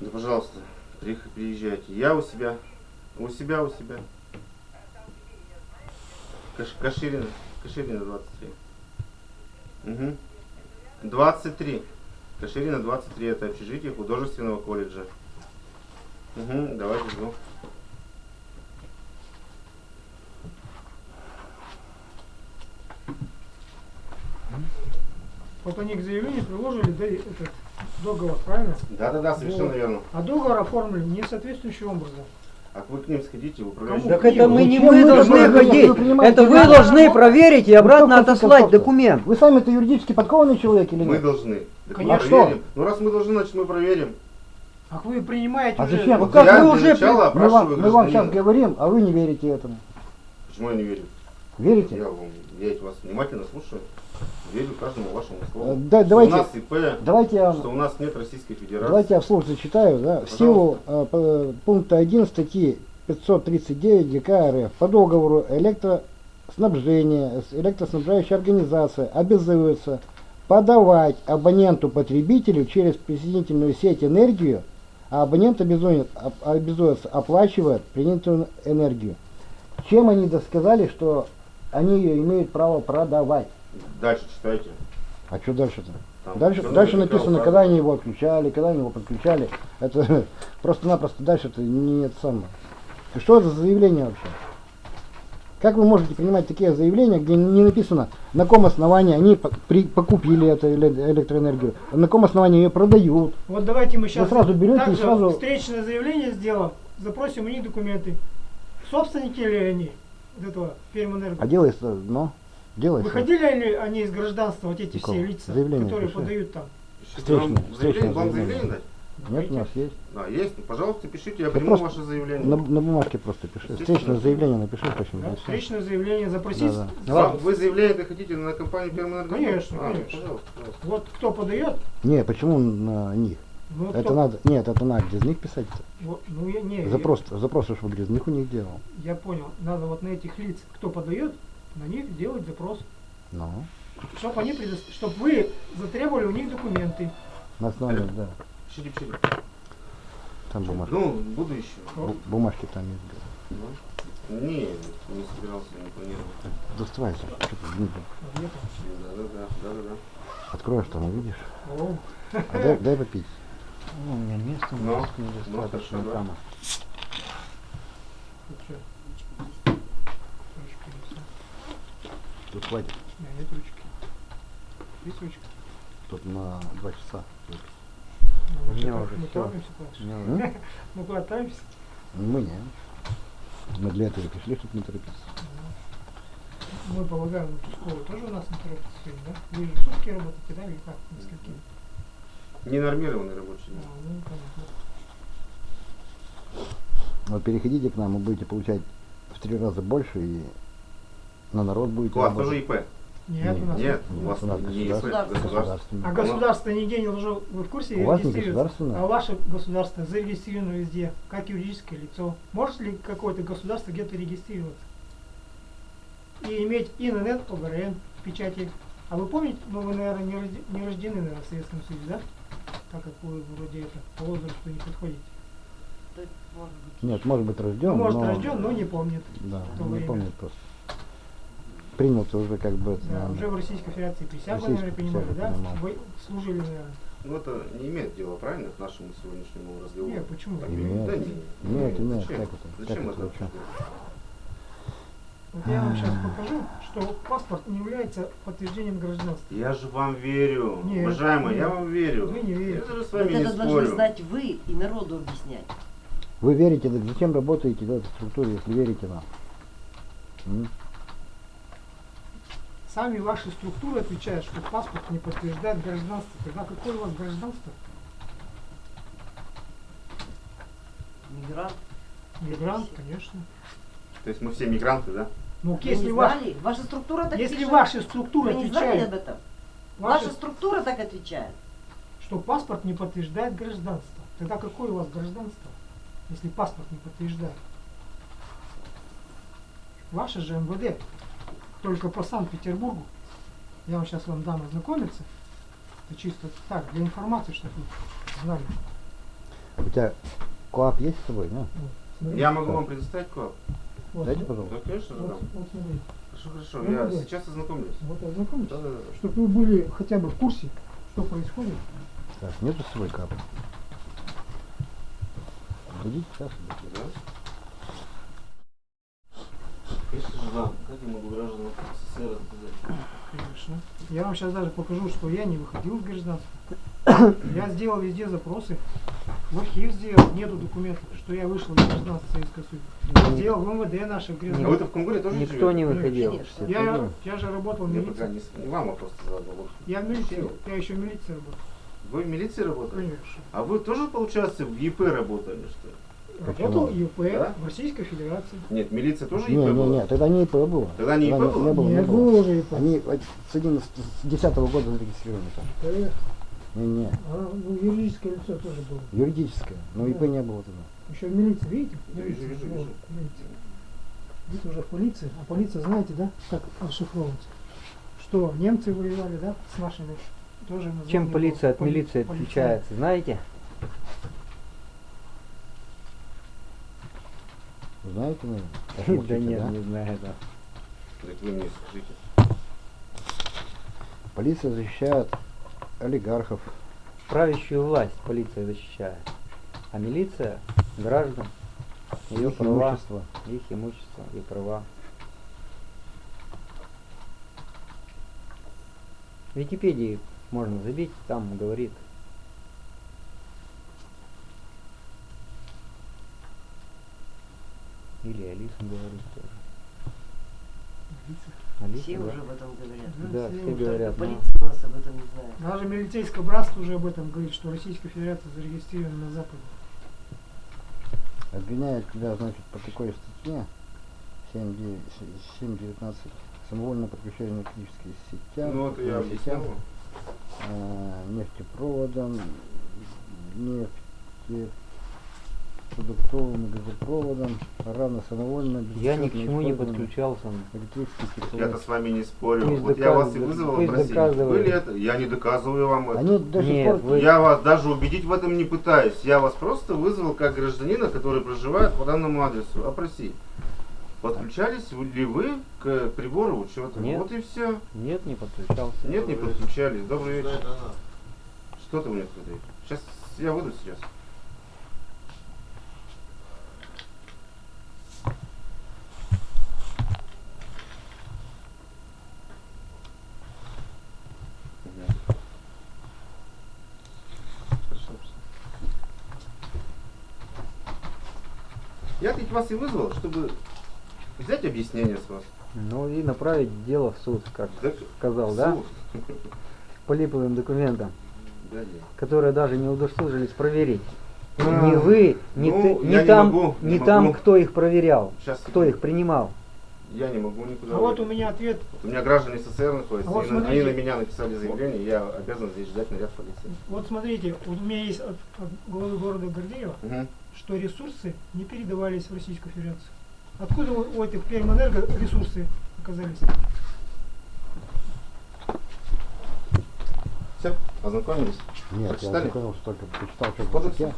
Да, пожалуйста, приезжайте. Я у себя. У себя, у себя. Каш- Каширина. Каширина 23. Угу. 23. Каширина 23. Это общежитие художественного колледжа. Угу, давайте жду. Вот они к заявлению приложили да, этот договор, правильно? Да-да-да, совершенно Вот. верно. А договор оформили не соответствующим образом. А вы к ним сходите в управляющий. Кому? Так это мы не Зачем мы вы должны такое ходить. Вы Это вы должны проверить и обратно Вы отослать документ. Вы сами-то юридически подкованный человек или Мы нет? должны. Так мы Конечно. проверим. Ну раз мы должны, значит мы проверим. Ах вы принимаете А уже... зачем? Ну Вот как я вы уже Мы вам, мы вам сейчас говорим, а вы не верите этому. Почему я не верю? Верите? Я, вам, я вас внимательно слушаю. Верю каждому вашему Э, слову. да, Что давайте, у нас ИП, давайте я, что у нас нет Российской Федерации. давайте я вслух зачитаю. Да, в силу э, пункта 1 статьи 539 ГК РФ по договору электроснабжения с электроснабжающей организацией обязуется подавать абоненту-потребителю через присоединительную сеть энергию, а абонент обязует, об- обязуется оплачивать принятую энергию. Чем они досказали, что они ее имеют право продавать? Дальше читайте. А что дальше-то? Дальше, дальше на написано, экран когда они его отключали, когда они его подключали. Это просто-напросто дальше-то не это самое. Что это за заявление вообще? Как вы можете принимать такие заявления, где не написано, на каком основании они при- покупили эту эле- электроэнергию, на каком основании ее продают? Вот давайте мы сейчас сразу берете и также сразу- встречное заявление сделаем, запросим у них документы. Собственники ли они вот этого Пермэнерго? А делается, ну, делается. Выходили ли они из гражданства, вот эти Какого? все лица, Заявление которые пиши. подают там? Вам Встречное- заявление, вам заявление. дать? Нет, у нас есть. Да, есть. Ну, Пожалуйста, пишите, я Да приму ваше заявление. На, на бумажке просто пиши. Встречное заявление напиши, почему. Да? Встречное заявление запросить. Да, да. Вам- Вы заявление хотите на компанию Пермэнерго? Конечно, А, конечно. Пожалуйста, пожалуйста. Вот кто подает, Не, почему на них? Ну, Это кто- надо, нет, это надо грязных писать. вот, ну, я, не, Запрос, запрос, чтобы грязных у них делал. Я, я понял. Надо вот на этих лиц, кто подает, на них делать запрос. Ну, Чтобы они предо- чтоб вы затребовали у них документы. на основании, да. Пишите, пишите. Там бумажки. Ну, буду еще. Бу- Бумажки там есть. да. Не, не собирался, не планировал. Доставай, что ты? Да, да, да, да, да, да. Откроешь там, увидишь. О, А дай, дай попить. Ну, у меня места Ну, немножко ну, недостаточно хорошо, да. там. тут что? Хватит. У меня нет ручки. Есть ручка? Тут на два часа. Ну, У меня что, уже мы всё. торопимся что? Мы куда торопимся? Мы не. Мы для этого пришли, чтобы не торопиться. Мы полагаем, участковый тоже у нас не торопится сегодня, да? Вы же сутки работаете, да, или как? Несколько? Ненормированный рабочий день. ну, понятно. Вот переходите к нам, вы будете получать в три раза больше и на народ будете У вас тоже. ИП? Нет, у нас Нет, у вас У нас не ИП, государственное. государство. Государственное. А государство нигде не должно, вы в курсе, У вас не государственное? А ваше государство зарегистрировано везде, как юридическое лицо. Может ли какое-то государство где-то регистрироваться? И иметь ИНН, ОГРН, печати. А вы помните, ну вы, наверное, не рождены, наверное, в Советском Союзе, да? Так как вы вроде это по возрасту не подходите. Может быть. Нет, может быть рожден, Ну, может, но... рожден, но не помнит. Да, не время. помнит просто. Принял-то уже как бы... Да, наверное, уже в Российской Федерации присягу, наверное, принимали, да? принимал. Вы служили, наверное. Ну это не имеет дела, правильно, к нашему сегодняшнему разговору? Не, почему? Так, Имеет. Да не, Имеет, имеет. Зачем? Как это? Зачем Как это это, вообще зачем? делать? Вот я вам сейчас покажу, что паспорт не является подтверждением гражданства. Я же вам верю, Нет, уважаемый, я нет. вам верю. Вы не верите. Я с Вот вами не это должны спорю. знать вы и народу объяснять. Вы верите, так зачем работаете в этой структуре, если верите нам? М? Сами ваши структуры отвечают, что паспорт не подтверждает гражданство. Тогда какое у вас гражданство? Мигрант. Мигрант, конечно. То есть мы все мигранты, да? Ну, Вы если, не ваш, знали? Ваша структура так если пишет. ваши структуры Вы не знали об этом? ваши- Ваша структура так отвечает. что паспорт не подтверждает гражданство, тогда какое у вас гражданство, если паспорт не подтверждает? Ваше же МВД, только по Санкт-Петербургу. Я вам сейчас вам дам ознакомиться. Это чисто так, для информации, чтобы вы знали. У тебя КОАП есть с собой, да? Я могу вам предоставить коп? Вот, Дайте, пожалуйста. Да, конечно же, вот, дам. вот смотри. Хорошо, хорошо, Ну, я давай. сейчас ознакомлюсь. Вот ознакомьтесь, Да, да, да. чтобы вы были хотя бы в курсе, что происходит. Так, нету с собой КАПа? Дадите сейчас. Да? Конечно же, да. Как я могу гражданам СССР? Конечно. Я вам сейчас даже покажу, что я не выходил в гражданство. Я сделал везде запросы. В архив сделал, нету документов, что я вышел из гражданства Советского Союза. Сделал в МВД наше А вы-то в Кунгуре тоже Никто живете? не выходил. Конечно. Я, я же работал в Я пока милиции. не, с- не вам вопрос задал. Вот. Я в милиции, я еще в милиции работал. Вы в милиции работали? Конечно. А вы тоже, получается, в ЕП работали, что ли? Работал Почему? ИП Да? в Российской Федерации. Нет, милиция тоже Не, ЕП не, была? не, тогда не ИП было. Тогда не ИП не, было? Не было, не Нет, было. было уже ИП. Они с 11 с 10 года зарегистрированы там. Конечно. Не, не, А, ну, юридическое лицо тоже было. юридическое, но ИП Да. не было тогда. Еще в милиции, видите? Да, Милиция, вижу, вижу, вижу. видите. Здесь уже в полиции. А полиция, знаете, да, как расшифровывается? Что немцы воевали, да, с нашими? Тоже Чем было. полиция от милиции полиция. отличается, знаете? Знаете, наверное? Да нет, не знаю, да. Так вы мне скажите. Полиция защищает олигархов. Правящую власть полиция защищает. А милиция граждан, ее их права, имущество. их имущество и права. В Википедии можно забить, там говорит. Или Алиса говорит тоже. Алиса, Все да. уже об этом говорят. Да, все все говорят. но- Полиция у нас об этом не знает. Даже милицейское братство уже об этом говорит, что Российская Федерация зарегистрирована на Западе. Обвиняют тебя, значит, по такой статье 7.19 самовольное подключение электрических сетям, Ну, это я сетям, э, нефтепроводом, нефтепродуктовым и газопроводом, равно самовольно Я ни к чему не подключался. Я-то с вами не спорю. Пусть вот я вас и вызвал доказывает. Были это? Я не доказываю вам это. Они до сих Нет, пор вы- Я вас даже убедить в этом не пытаюсь. Я вас просто вызвал как гражданина, который проживает по данному адресу. Опроси. Подключались ли вы к прибору учета? Нет. Вот и все. Нет, не подключался. Нет, не подключались. Добрый вечер. Что ты мне продаешь? Сейчас я выйду сейчас. Я ведь вас и вызвал, чтобы взять объяснение с вас. Ну и направить дело в суд, как Так, сказал, да? суд. По липовым документам, Да, которые даже не удосужились проверить. А, не вы, не, ну, ты, не я не там, могу, не не там, могу. кто их проверял, Сейчас, кто их принимал. Я не могу никуда. А вот у меня ответ. У меня граждане СССР находятся, А вот на- они смотрите. на меня написали заявление, я обязан здесь ждать наряд полиции. Вот смотрите, вот у меня есть от, от города Гордеева, Мгм. Что ресурсы не передавались в Российскую Федерацию. Откуда у, у этих Пермэнерго ресурсы оказались? Все, ознакомились? Нет, я Прочитали? ознакомился только, почитал, что в.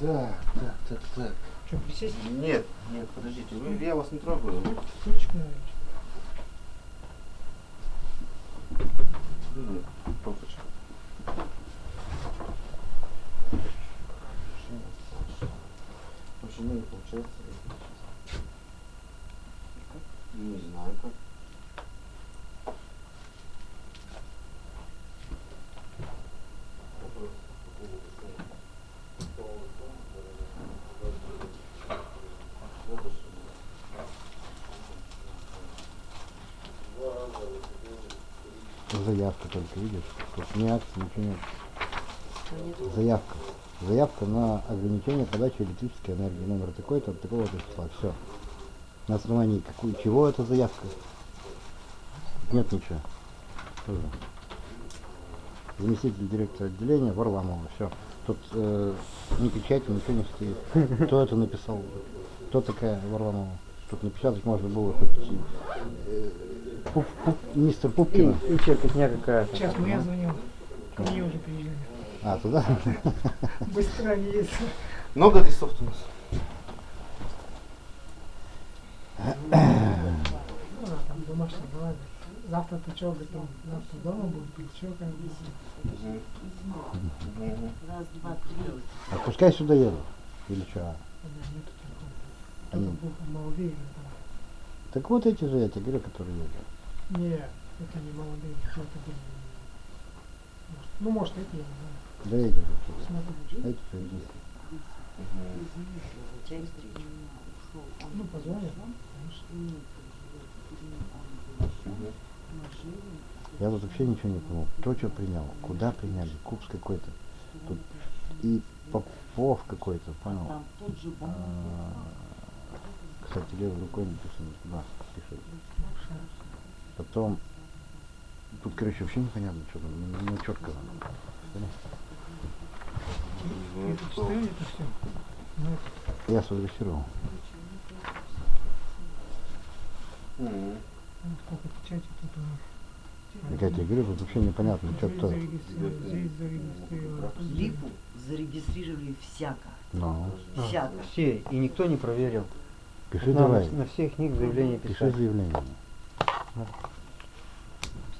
Так, так, так, так. Что, присесть? Нет, нет, подождите, вы, я вас не трогаю. Стульчик, наверное. Нет, Почему не получается? Не знаю как. Заявка только, видишь? Тут не акция, ничего нет. Заявка. Заявка на ограничение подачи электрической энергии. Номер такой-то, от такого-то числа. Все. На основании какой, чего эта заявка? Нет ничего. Тоже. Заместитель директора отделения Варламова. Все. Тут э, ни печати, ничего не стоит. Кто это написал? Кто такая Варламова? Тут напечатать можно было хоть э, Пуп- Пуп- мистер И, Пупкина. и черкотня какая-то. Сейчас ну я звонил. Мне уже приезжали. А, туда? Быстро они есть. Много адресов у нас? Ну, да, там. Завтра ты что, говорит, там, завтра дома будет, или что, как бы. Раз, два, три. А пускай сюда едут. Или что? Они- или там. Так вот эти же, я тебе говорю, которые едут. Не, это не молодые, кто-то были. Ну, может, это я не знаю. Да что-то. Смотрю, Эти же едут. ну, конечно. Я тут вообще ничего не понял. Кто что принял? Куда приняли? Купс какой-то. Тут и Попов какой-то, понял? А, Кстати, левой рукой написано туда пишет. Потом тут, короче, вообще непонятно, что там, не, не четко. Я читаю это все. Ну, это, Я сфотографировал. Мгм. сколько печати тут у них. Так я тебе говорю, тут вообще непонятно, что кто. зарегистрировано, здесь зарегистрировано. Липу зарегистрировали всяко. Ну, А, Всяко. Все, и никто не проверил. пиши давай. на всех них заявление Пиши писать. заявление.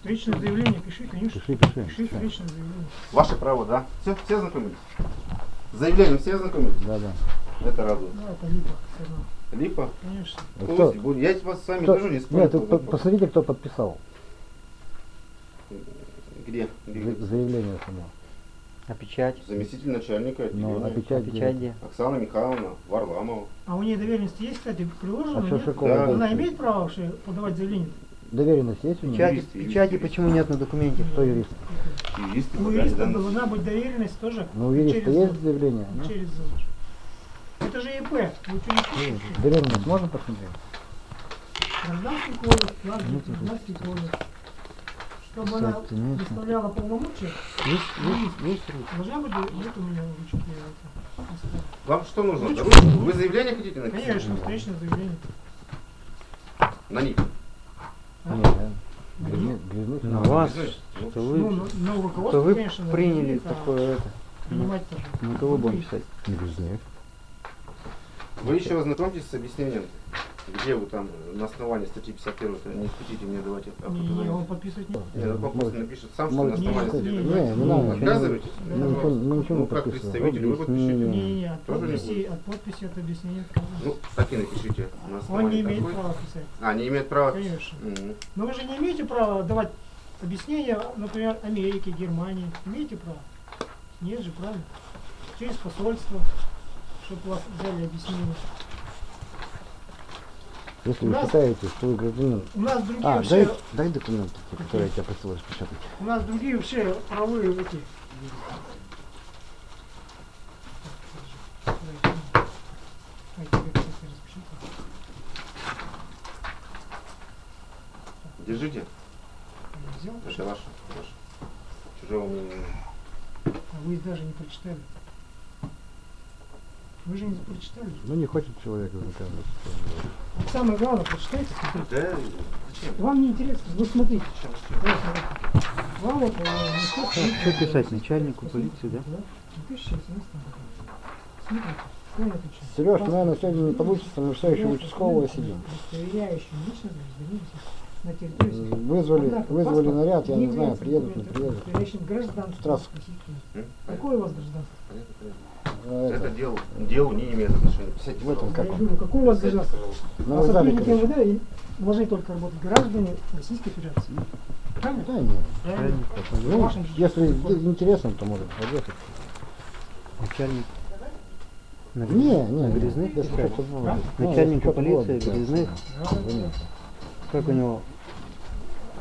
Встречное заявление пиши, конечно. Пиши, пиши. Пиши встречное заявление. Ваше право, да? Все, все ознакомились? С заявлением все ознакомились? Да, да. Это радует. Ну, это липа. Липа? Конечно. Пусть кто-. Я вас с вами кто- тоже не спорю. Нет, по посмотрите, кто подписал Где? Где? за- заявление само. А печать? Заместитель начальника Ну, а отделения. печать, А где? печать где? Оксана Михайловна Варламова. А у нее доверенность есть, кстати, приложена? А что нет? Да. Она имеет право вообще подавать заявление? Доверенность есть у нее? Печати, юрист, юрист, печати юрист. почему нет на документе? Кто юрист? Юристы У подали юриста должна быть доверенность тоже. Ну, у юриста через есть заявление? Ну, Через зал. Это же ИП. Вы что не слышите? Доверенность можно посмотреть? Гражданский кодекс, Ну, гражданский кодекс. Чтобы она нет. представляла полномочия, Есть, есть, есть должна быть, нет у меня ручки. Вам что нужно? Ручку? Вы заявление хотите написать? Конечно, встречное заявление. На них. А? Нет, да. Грязных- грязных На вас, ну, что Ну, вы, но, но что вы конечно, приняли такое это. На кого будем писать? Грязных. Вы еще ознакомьтесь с объяснением, где вы там на основании статьи 51 -то не хотите мне давать это Не, он подписывать не Нет, он просто напишет сам, что на основании не, статьи не, 51. не, не Ну, надо. Отказываетесь? Мы ничего, мы ничего Ну, не как представитель, вы подпишите. не, не, от подписи, от подписи от объяснения. Ну, так и напишите. На Он не имеет права писать. А, не имеет права? Конечно. Но вы же не имеете права давать объяснения, например, Америке, Германии. Имеете право? Нет же, правильно? Через посольство, чтобы вас взяли объяснение. Если вы нас- считаете, что вы гражданин... У нас другие А, вообще, дай, дай документы, те, которые я тебя просил распечатать. у нас другие вообще правовые эти. Ай, тебе, кстати, распечатал. Держите. Я взял, Это ваше. ваше. Чужого мнения. а вы даже не прочитали. Вы же не прочитали. Ну, не хочет человек. Вот самое главное, прочитайте, смотрите. Да, зачем? Вам не интересно, вы смотрите. Смотрите. Вам вот, э, Что писать? Начальнику полиции, да? Да? 2017 года. Смотрите. Сереж, ну, наверное, сегодня не получится, мы все еще участкового сидим. М, Вызвали, вызвали наряд, я не знаю, приедут, не приедут. гражданство? Какое у вас гражданство? Это это, дело, делу не имеет отношения. В этом. Как я говорю, какое у вас гражданство? На А сотрудники. МВД и должны только работать граждане Российской Федерации. Правильно? Да нет. Правильно. Ну, если интересно, то может подъехать. Начальник. На Не, не, на Грязных будет. Ну, что-то полиции да. Грязных. Да, да, да. Как у него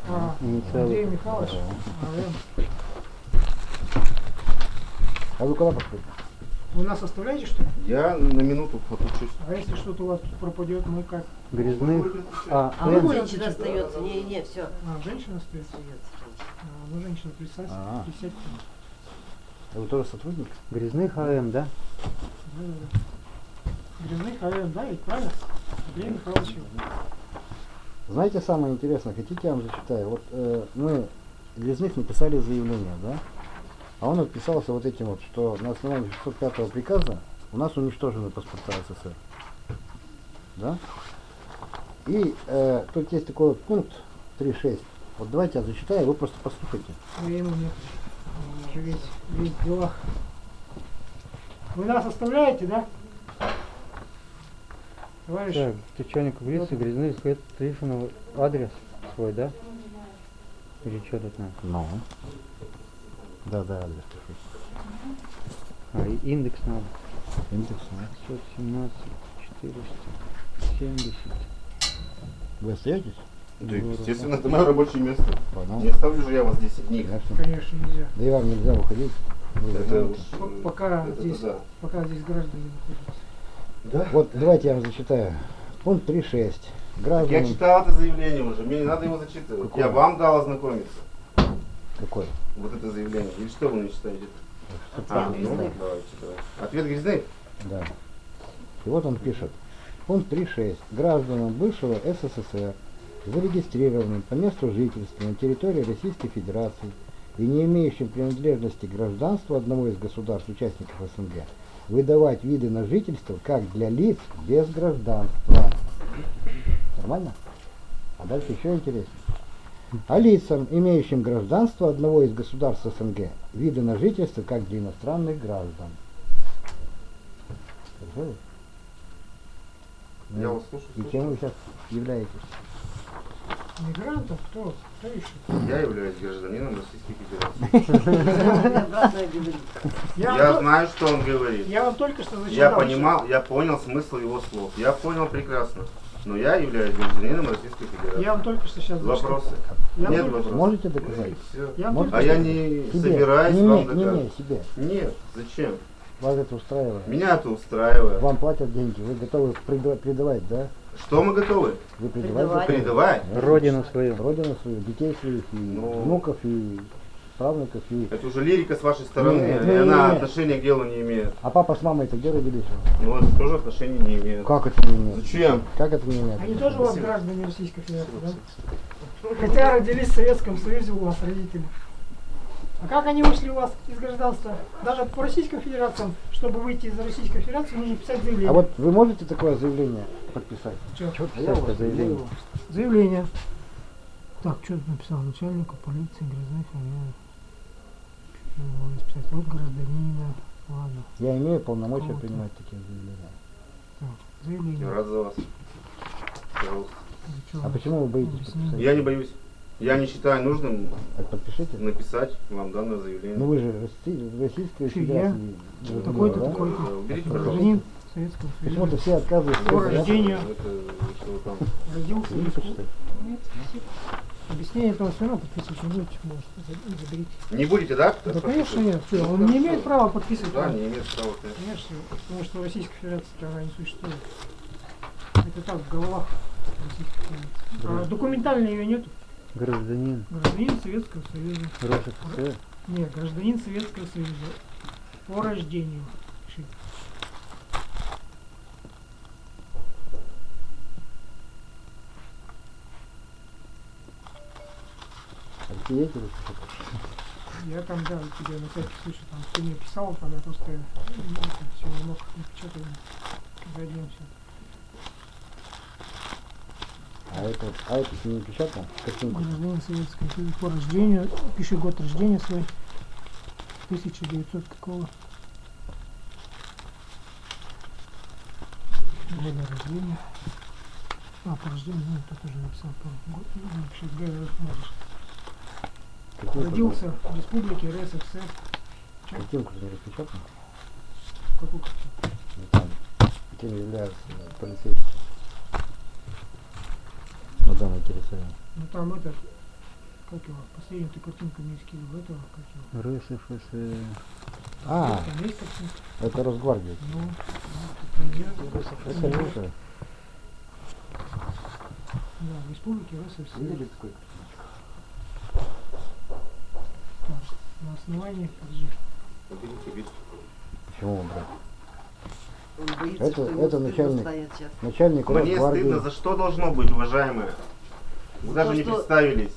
А, инициалы? Андрей Михайлович. А вы куда пошли? Вы нас оставляете, что ли? Я на минуту отучусь. А если что-то у вас тут пропадет, мы как? Грязных. А, А вот женщина остается. Не, не, все. А, женщина остается? Остается. А, ну, женщина, присядьте. А. присядьте. А вы тоже сотрудник? Грязных АМ, да? Да, да, да. Грязных АВМ, да, ведь правильно? Андрей Михайлович. Знаете, самое интересное, хотите, я вам зачитаю? Вот э, мы Грязных написали заявление, да? А он отписался вот этим вот, что на основании 605 приказа у нас уничтожены паспорта СССР. Да? И э, тут есть такой вот пункт 3.6. Вот давайте я зачитаю, вы просто послушайте. Времени нет. Он уже весь, весь в делах. Вы нас оставляете, да? Товарищ, Так, начальнику полиции Грязных это Трифонов адрес свой, да? Или что тут надо? Ну. Да, да, адрес пишу. А, индекс надо. Индекс, ну. 517, 470. Вы остаетесь? Да, естественно, это мое рабочее место. Понял. Не оставлю же я вас 10 дней. Конечно. конечно, нельзя. Да и вам нельзя выходить. Вы Это уж, э, Пока это здесь, да. пока здесь граждане находятся. Да? Вот давайте я вам зачитаю. Пункт 3.6. Я Граждане... читал это заявление уже, мне не надо его зачитывать. Какое? Я вам дал ознакомиться. Какой? Вот это заявление. Или что вы не читаете? А, ну, давайте, давайте. Ответ Грязных? Да. И вот он пишет. Пункт 3.6. Гражданам бывшего СССР, зарегистрированным по месту жительства на территории Российской Федерации и не имеющим принадлежности к гражданству одного из государств-участников СНГ, выдавать виды на жительство как для лиц без гражданства. Нормально? А дальше еще интереснее. А лицам, имеющим гражданство одного из государств СНГ, виды на жительство как для иностранных граждан. Я вас слушаю. И кем вы сейчас являетесь? Мигрантов кто? Кто еще? Я являюсь гражданином Российской Федерации. Я, знаю, что он говорит. я вам только что зачитал. Я понимал, я понял смысл его слов. Я понял прекрасно. Но я являюсь гражданином Российской Федерации. Я вам только что сейчас. Вопросы? Я Нет вопросов. Можете доказать? Я вам Может, только А я не Себе. собираюсь не, вам не, не, доказывать. не, себе. Нет, зачем? Вас это устраивает. Меня это устраивает. Вам платят деньги, вы готовы преда- предавать, да? Что мы готовы? Вы предавать? Предавать? Родину свою. Родину свою, детей своих, и Ну. внуков, и правнуков, и... Это уже лирика с вашей стороны, Нет, и нет, она нет. отношения к делу не имеет. А папа с мамой-то где родились? Ну, это тоже отношения не имеет. Как это не имеет? Зачем? Как это не имеет? Они тоже у вас граждане Российской Федерации, да? Хотя родились в Советском Союзе у вас родители. А как они вышли у вас из гражданства? Даже по Российской Федерации, чтобы выйти из Российской Федерации, нужно писать заявление. А вот вы можете такое заявление подписать? Что писать-то заявление? Заявление. Так, что написал? Начальнику полиции Грязных фамилия. Расписать от гражданина. Ладно. Я имею полномочия Кого-то. принимать такие заявления. Так, Я заявление. рад за вас. Пожалуйста. А почему вы боитесь Объясни. подписать? Я не боюсь. Я не считаю нужным Так подпишите. написать вам данное заявление. Ну вы же Росси- Российская? Федерация. Ну, Такой-то, да, такой-то. да, Уберите, пожалуйста. Гражданин Советского Почему-то Союза. все отказываются. По рождению. Это что вы там. Родился? Нет, спасибо. Объяснение этого все равно подписывать не будете, может, за- заберите. Не будете, да? Да, конечно, нет. Что, Ну, он не имеет права подписывать. Да, не имеет права. конечно. Конечно, потому что в Российской Федерации права не существует. Это так, в головах Российской Федерации. А документально ее нету. Гражданин Гражданин Советского Союза. РСФСР. Нет, гражданин Советского Союза. По рождению. Есть у вас что-то? Я там, да, тебе на всякий случай там ты мне писал, там я просто все не мог напечатать. Все. А это, а это не печатно? Картинку. Гражданин Советского Союза по рождению. Пиши год рождения свой. 1900 какого? Года рождения. А, по рождению, ну, тут уже написал. По год, ну, напиши, где можешь. Картинку, Родился в республике РСФСР. Картинку не распечатано? Какую картину? Ну, там, кем являются полицейские. На данной территории. Ну там этот, как его, последнюю ты картинку мне скидывал, этого, как его. РСФСР. А, это Росгвардия. Ну, ну, Это лучше. Да, в республике РСФСР. Видели такой? Так, на основании, подожди, Уберите, уберите. Почему брать? Он боится, Это- это стыдно начальник. Начальник Мне стыдно, Росгвардии. за что должно быть, уважаемые? Вы За даже то, не что- представились,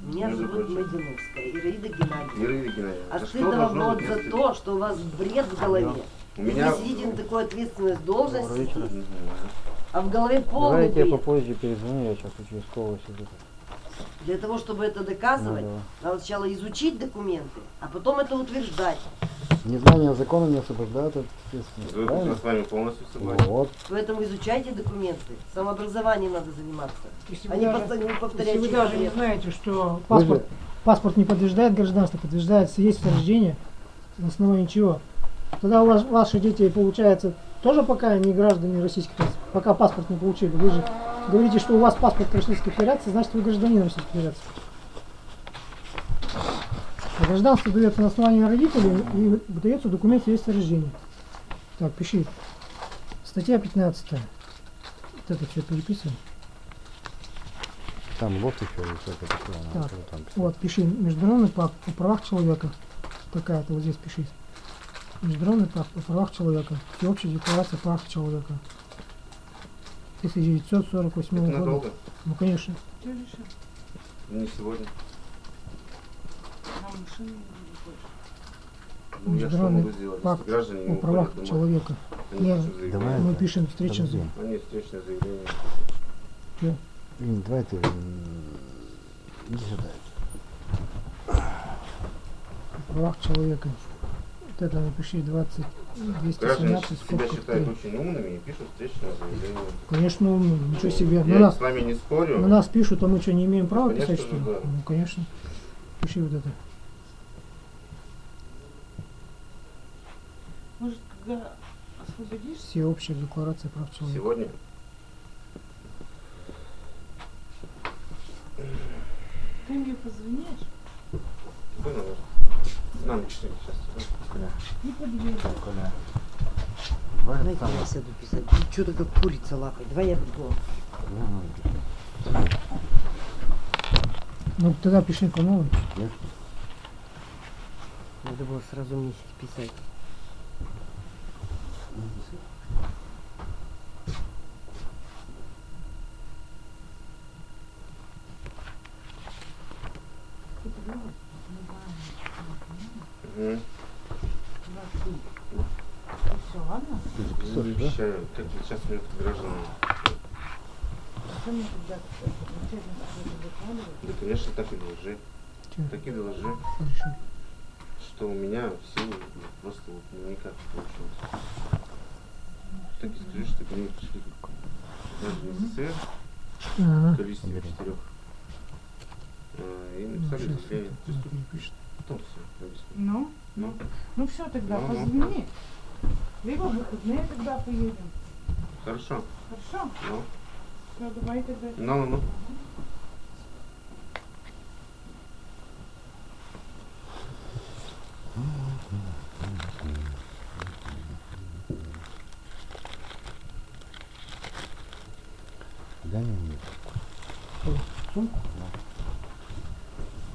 Меня Между зовут прочим. Мадиновская Ираида Геннадьевна. А За что стыдно вам вот за стыдно? то, что у вас бред в голове. У меня... Сидите на такой должности, вечер. Мгм. а в голове полный Давайте я бред. попозже перезвоню, я сейчас участкового сижу. Для того, чтобы это доказывать, Ну, надо сначала изучить документы, а потом это утверждать. Незнание закона не освобождает от ответственности. Я Правильно? с вами полностью согласен. Вот. Поэтому изучайте документы. Самообразованием надо заниматься. Если А вы не даже- не повторять Если вы даже не знаете, что Вы паспорт, же- паспорт не подтверждает гражданство, подтверждает свидетельство о рождении, на основании чего? Тогда у вас, ваши дети, получается, тоже пока не граждане Российской Федерации, пока паспорт не получили. Вы же говорите, что у вас паспорт Российской Федерации, значит вы гражданин Российской Федерации. А гражданство дается на основании родителей и выдается документ о рождении. Так, пиши. Статья 15. Вот это все переписываем. Там лоб еще всякое такое. Так, там писать. Вот, пиши Международный пакт о правах человека. Такая-то вот здесь пиши. Международный пакт о правах человека. Всеобщая декларация прав человека. 1948 Это года. надолго? Ну, конечно. Не сегодня. Ну, я что могу сделать, пакт граждане о правах уходят человека. Я- заявление. Давай. Мы пишем встречу. подожди. Они встречное заявление. Блин, давай ты... Иди сюда. О правах человека. Вот это напиши 20, Граждане 217, себя считают 3. очень умными и пишут встречное заявление. Конечно, умно, ничего себе. Я На нас, с вами не спорю. на нас пишут, а мы что, не имеем права Конечно писать, что ли? да. Ну, конечно. Пиши вот это. Может, когда освободишься, Всеобщая декларация прав человека. Сегодня? ты мне позвонишь, Сейчас. Коля, не подъеду. Коля. Давай Давайте там. я сяду писать. Что-то как курица лапой. Давай я буду. Ну, ну. Ну, тогда пиши по новой. Надо было сразу мне писать. М. Все, ладно? Ты Не записываешь, да? обещаю. Как вот сейчас начальник какой-то докладывает? Да, конечно, так и доложи. Чё? Так и доложи, Хорошо. что у меня в силу ну, просто вот ну, никак не получилось. Так и скажи, что ко мне пришли даже не СССР, количестве четырех. А, И написали Сейчас заявление. Потом все объясню. Ну, Ну, ну все тогда, Ну, ну. позвони. Либо в выходные тогда поедем. Хорошо. Хорошо? Ну, Все, давай тогда. ну, ну, ну. Да не, нет. Сумку?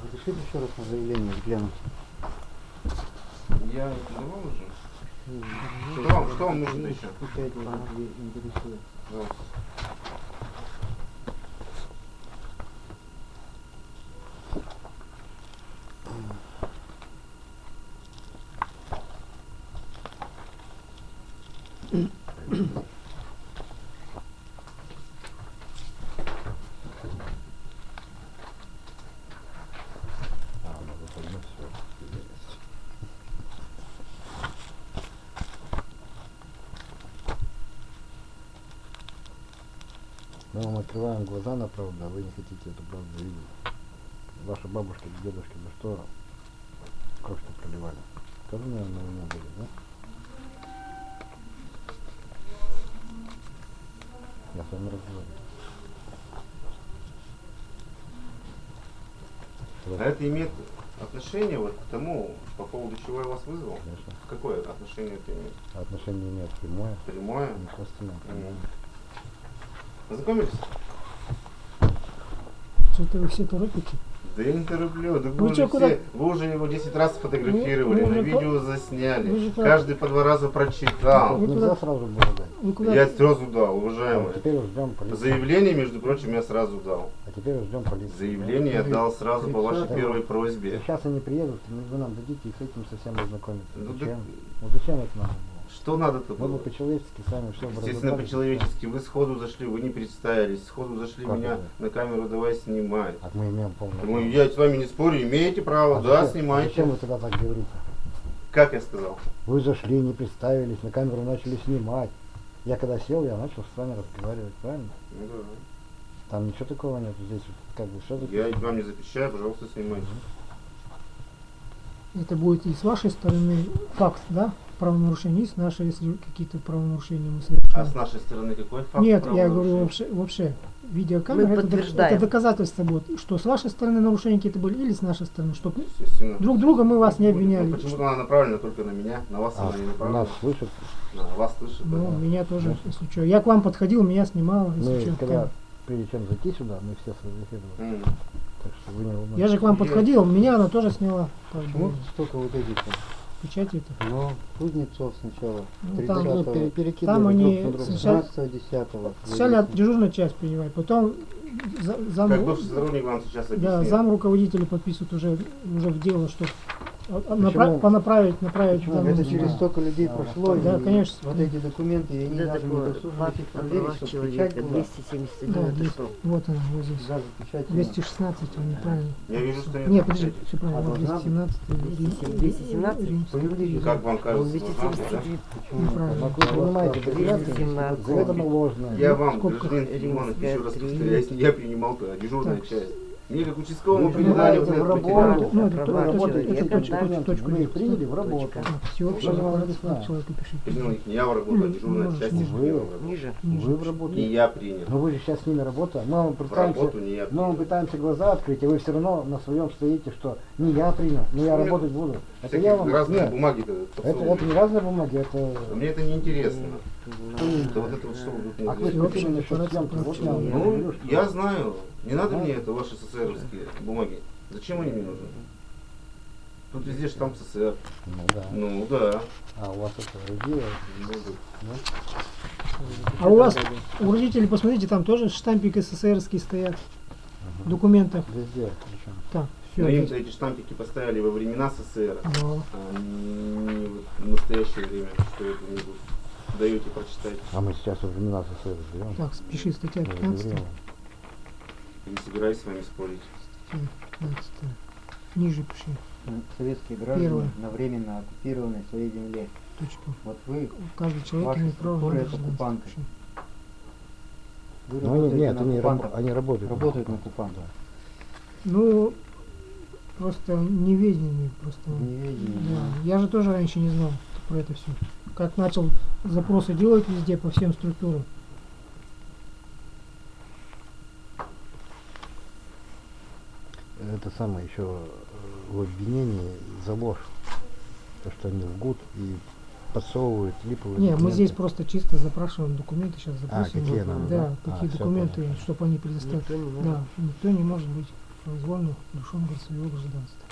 Разрешите еще раз на заявление взглянуть? Я давал уже? Что вам, что вам нужно еще? Печать бумаги интересует. Пожалуйста. А, ну, выходной, всё. Мы вам открываем глаза на правду, а вы не хотите эту правду видеть. Ваши бабушки, дедушки, за что кровь-то проливали? Тоже, наверное, на войне были, да? Я с вами разговариваю. А это имеет отношение вот к тому, по поводу чего я вас вызвал? Конечно. Какое отношение это имеет? Отношение имеет прямое Прямое? и косвенное. Познакомились? Что-то вы все торопите. Да я не тороплю, да Вы вы, чё, уже куда- все, вы уже его 10 раз сфотографировали, Вы- вы на уже по- видео засняли, вы же каждый по два раза прочитал. Вы Нельзя куда- сразу было дать. Вы куда? Я сразу дал, А уважаемый. теперь уж ждем полицию. Заявление, между прочим, я сразу дал. А теперь ждем полицию. Заявление я дал сразу по вашей Да. первой просьбе. Сейчас они приедут, вы нам дадите и с этим совсем ознакомиться. Ну, зачем? так- Ну зачем это надо было? Что надо-то Мы бы было? по-человечески с вами все Естественно, по-человечески. Вы сходу зашли, вы не представились, сходу зашли Как меня это? на камеру, давай снимай. А мы имеем полное я с вами не спорю, имеете право, А да, зачем- снимайте. Зачем вы тогда так говорите? Как я сказал? Вы зашли, не представились, на камеру начали снимать. Я когда сел, я начал с вами разговаривать, правильно? Ну да. Там ничего такого нет. Здесь вот как бы что Я вам не запрещаю, пожалуйста, снимайте. Это будет и с вашей стороны факт, да? Правонарушение, и с нашей, если какие-то правонарушения мы А с нашей стороны какой факт? Нет, я говорю вообще, вообще видеокамера, Мы это, это доказательство будет, что с вашей стороны нарушения какие-то были или с нашей стороны, чтобы Естественно. друг друга мы вас не Ну, обвиняли. почему-то она направлена только на меня, на вас А, она не направлена. нас слышат. На вас слышит. Ну, да. меня тоже, если что. Я к вам подходил, меня снимал, если Мы что. когда, прежде чем зайти сюда, мы все сфотографировали. М. Так что вы не волнуйтесь. Я же к вам подходил, меня она тоже сняла. Вот столько вот этих-то. Печать это. Но Кузнецов сначала. Ну, там, 30 Ну, пере- перекидывали Там они друг на друга. сначала- 16 10 Сначала от дежурную часть принимать, потом за- зам, Как бывший сотрудник вам сейчас да, объяснит. зам руководителя подписывает уже, уже в дело, что а- а напра- Почему? понаправить, направить Почему? Это Ну, через столько людей Да, прошло, да, и конечно. вот эти документы, и они Да, даже не о проверить, чтобы человека, печать была. 271 Да, это двести- что? вот она, вот здесь. Даже печать была. 216, он неправильно. Я вижу, что нет. Нет, подожди, все правильно, А вот должна быть? 217. 217? По юридическому. Как вам кажется, Он должна быть, да? 270 Почему? Неправильно. Но вы понимаете, 217. заведомо ложные. Я вам, гражданин Филимонов, еще раз повторяю, если я принимал-то, а дежурная часть. Мне как участковому Вы передали вот этот работу. материал. Ну, это человека, это точку- точку- Вы их приняли в работу. Точка. Всеобщего Я вам порядка объясняю. человека пишите. Принял их не я в работу, а Ну, дежурная часть вы. приняла в работу. Ниже. Вы в работу. Не я принял. Но вы же сейчас с ними работаете. Мы вам пытаемся, мы вам пытаемся глаза открыть, и вы все равно на своем стоите, что не я принял, не я работать буду. Это я вам... разные Нет, бумаги-то это, это не разные бумаги, это... Мне это не интересно. Ну, Да вот это вот что вы тут мне А вы говорите? спросили насчет съемки, Ну, что... я знаю. Не надо Ну. мне это, ваши СССРовские бумаги. Зачем они мне нужны? Тут везде штамп СССР. Ну да. Ну да. А у вас это РГ, Ну, да. А у вас, у родителей, посмотрите, там тоже штампик СССРский стоят в документах. везде причем. Так, Все. Но им-то эти штампики поставили во времена СССР, Но а не вот в настоящее время, что это не будет. Даете прочитать. А мы сейчас не нас СССР живем. так, пиши статья Мы 15. Не собираюсь с вами спорить. Статья 15. Ниже пиши. М, Советские граждане Первое. на временно оккупированной своей земле. Точка. Вот вы, Каждый человек Ваши структуры это оккупанты. Пиши. вы Ну, они, нет, они, раб- они работают. работают на оккупантов. Ну, просто неведение просто. Неведение, Да. Я же тоже раньше не знал про это все. Как начал запросы делать везде по всем структурам. Это самое еще в обвинении за ложь. То, что они лгут и подсовывают липовые Не, мы документы. здесь просто чисто запрашиваем документы, сейчас запросим. какие вот, нам, да, да? какие А, документы, чтобы они предоставили. Никто не может. Да, никто не может быть произвольно лишен своего гражданства.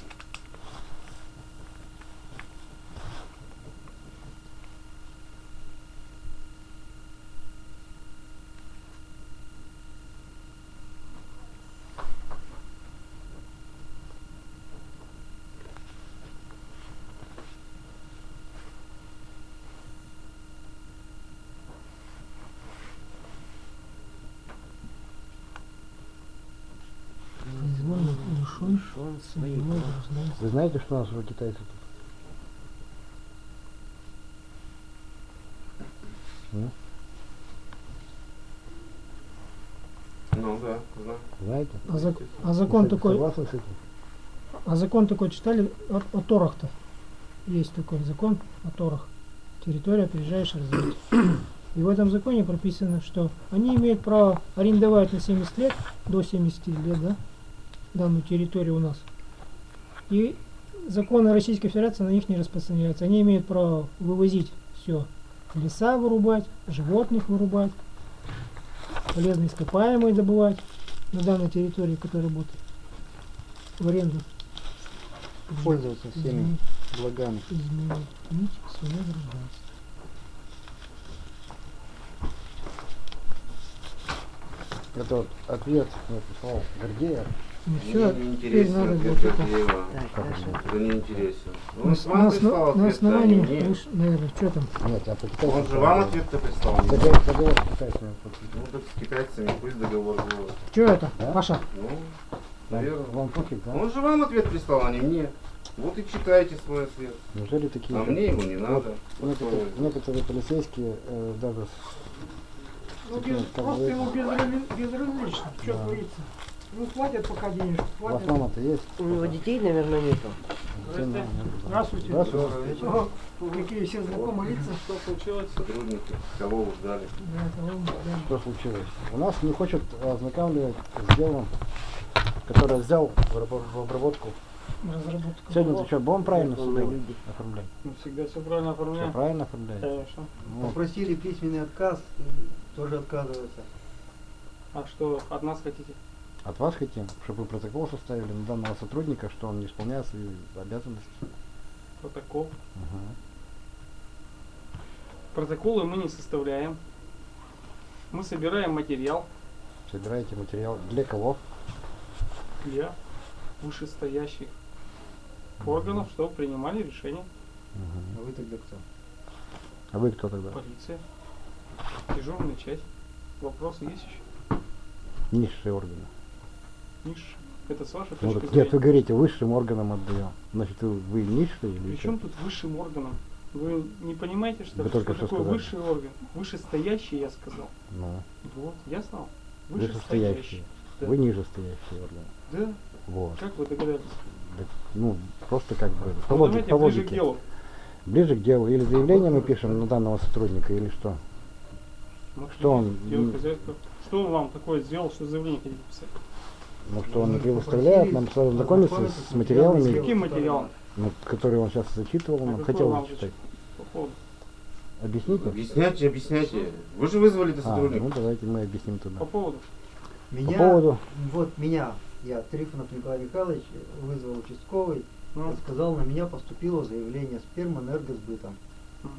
Произвольно своего гражданства. Вы знаете, что у нас уже китайцы тут? Ну, Ну да, знаю. знаете? А, зак- а закон Вы такой, Согласны с этим? а закон такой читали о, о Торах-то? Есть такой закон о Торах. Территория приезжаешь развить. И в этом законе прописано, что они имеют право арендовать на 70 лет, до 70 лет, да, данную территорию у нас. И законы Российской Федерации на них не распространяются. Они имеют право вывозить все. Леса вырубать, животных вырубать, полезные ископаемые добывать на данной территории, которая будет в аренду. Пользоваться всеми Изменить, благами. изменить свое гражданство. Это вот ответ мне прислал Гордеев. Ну все, не теперь надо будет это. Так. Это не интересен. На, Он с- вам на прислал осно- на а не основании, выш- наверное, что там? Нет, я по китайцам. Он же вам ответ-то прислал. Договор, договор с китайцами. Ну так с китайцами пусть договор будет. Что это, Да? Паша? Ну, Вам, наверное. вам пофиг, да? Он же вам ответ прислал, а не мне. Вот и читайте свой ответ. Неужели такие? А как- мне его не надо. Некоторые, некоторые полицейские э, даже Ну, без, просто ему безразли- безразлично, что Да. творится. Ну, платят пока денежку, у вас платят. мама-то есть? У него детей, наверное, нету. Сын, Здравствуйте. Здравствуйте. Ага, Какие все знакомые лица. Что случилось? Сотрудники, кого вы ждали. Да, это он, да. Что случилось? У нас не хочет ознакомливать с делом, которое взял в обраб- в обработку. Разработка. Сегодня ты что, будем правильно все люди. оформлять? Мы всегда все правильно Все оформляем. правильно оформляете? Конечно. Ну, Попросили письменный отказ, и тоже отказывается. А что от нас хотите? От вас хотим, чтобы вы протокол составили на данного сотрудника, что он не исполняет свои обязанности. Протокол. Ага. Протоколы мы не составляем. Мы собираем материал Собираете материал для кого? для вышестоящих органов, чтобы принимали решения. Мгм. А вы тогда кто? А вы кто тогда? Полиция. Дежурная часть. Вопросы есть еще? Низшие органы. Ниш. Это с вашей Ну, точки зрения? нет, вы говорите, высшим органам отдаем. Значит, вы, вы низшие или При что? чем тут высшим органом? Вы не понимаете, что, Вы только что что такое сказали. высший орган? Вышестоящий, я сказал. Ну, Вот, я знал. вышестоящие. Да. Вы нижестоящие органы. Да, Вот. как вы догадались? Так, ну, просто как бы по, Ну, логи- давайте по ближе к логике. делу. Ближе к делу. Или заявление мы пишем на данного сотрудника, или что? Ну, Что он. Что он вам такое сделал, что заявление хотите писать? Ну, что он не Мы предоставляет нам ознакомиться ознакомиться с с материалами, материалами Каким материалом? ну, которые он сейчас зачитывал, А нам хотел зачитать. По поводу? Объясните? Объясняйте, объясняйте. Вы же вызвали-то А, сотрудника. ну давайте мы объясним тогда. По поводу? Меня, поводу? вот меня, я Трифонов Николай Михайлович, вызвал участковый, Ну, сказал, на меня поступило заявление с Пермэнергосбытом. мгм.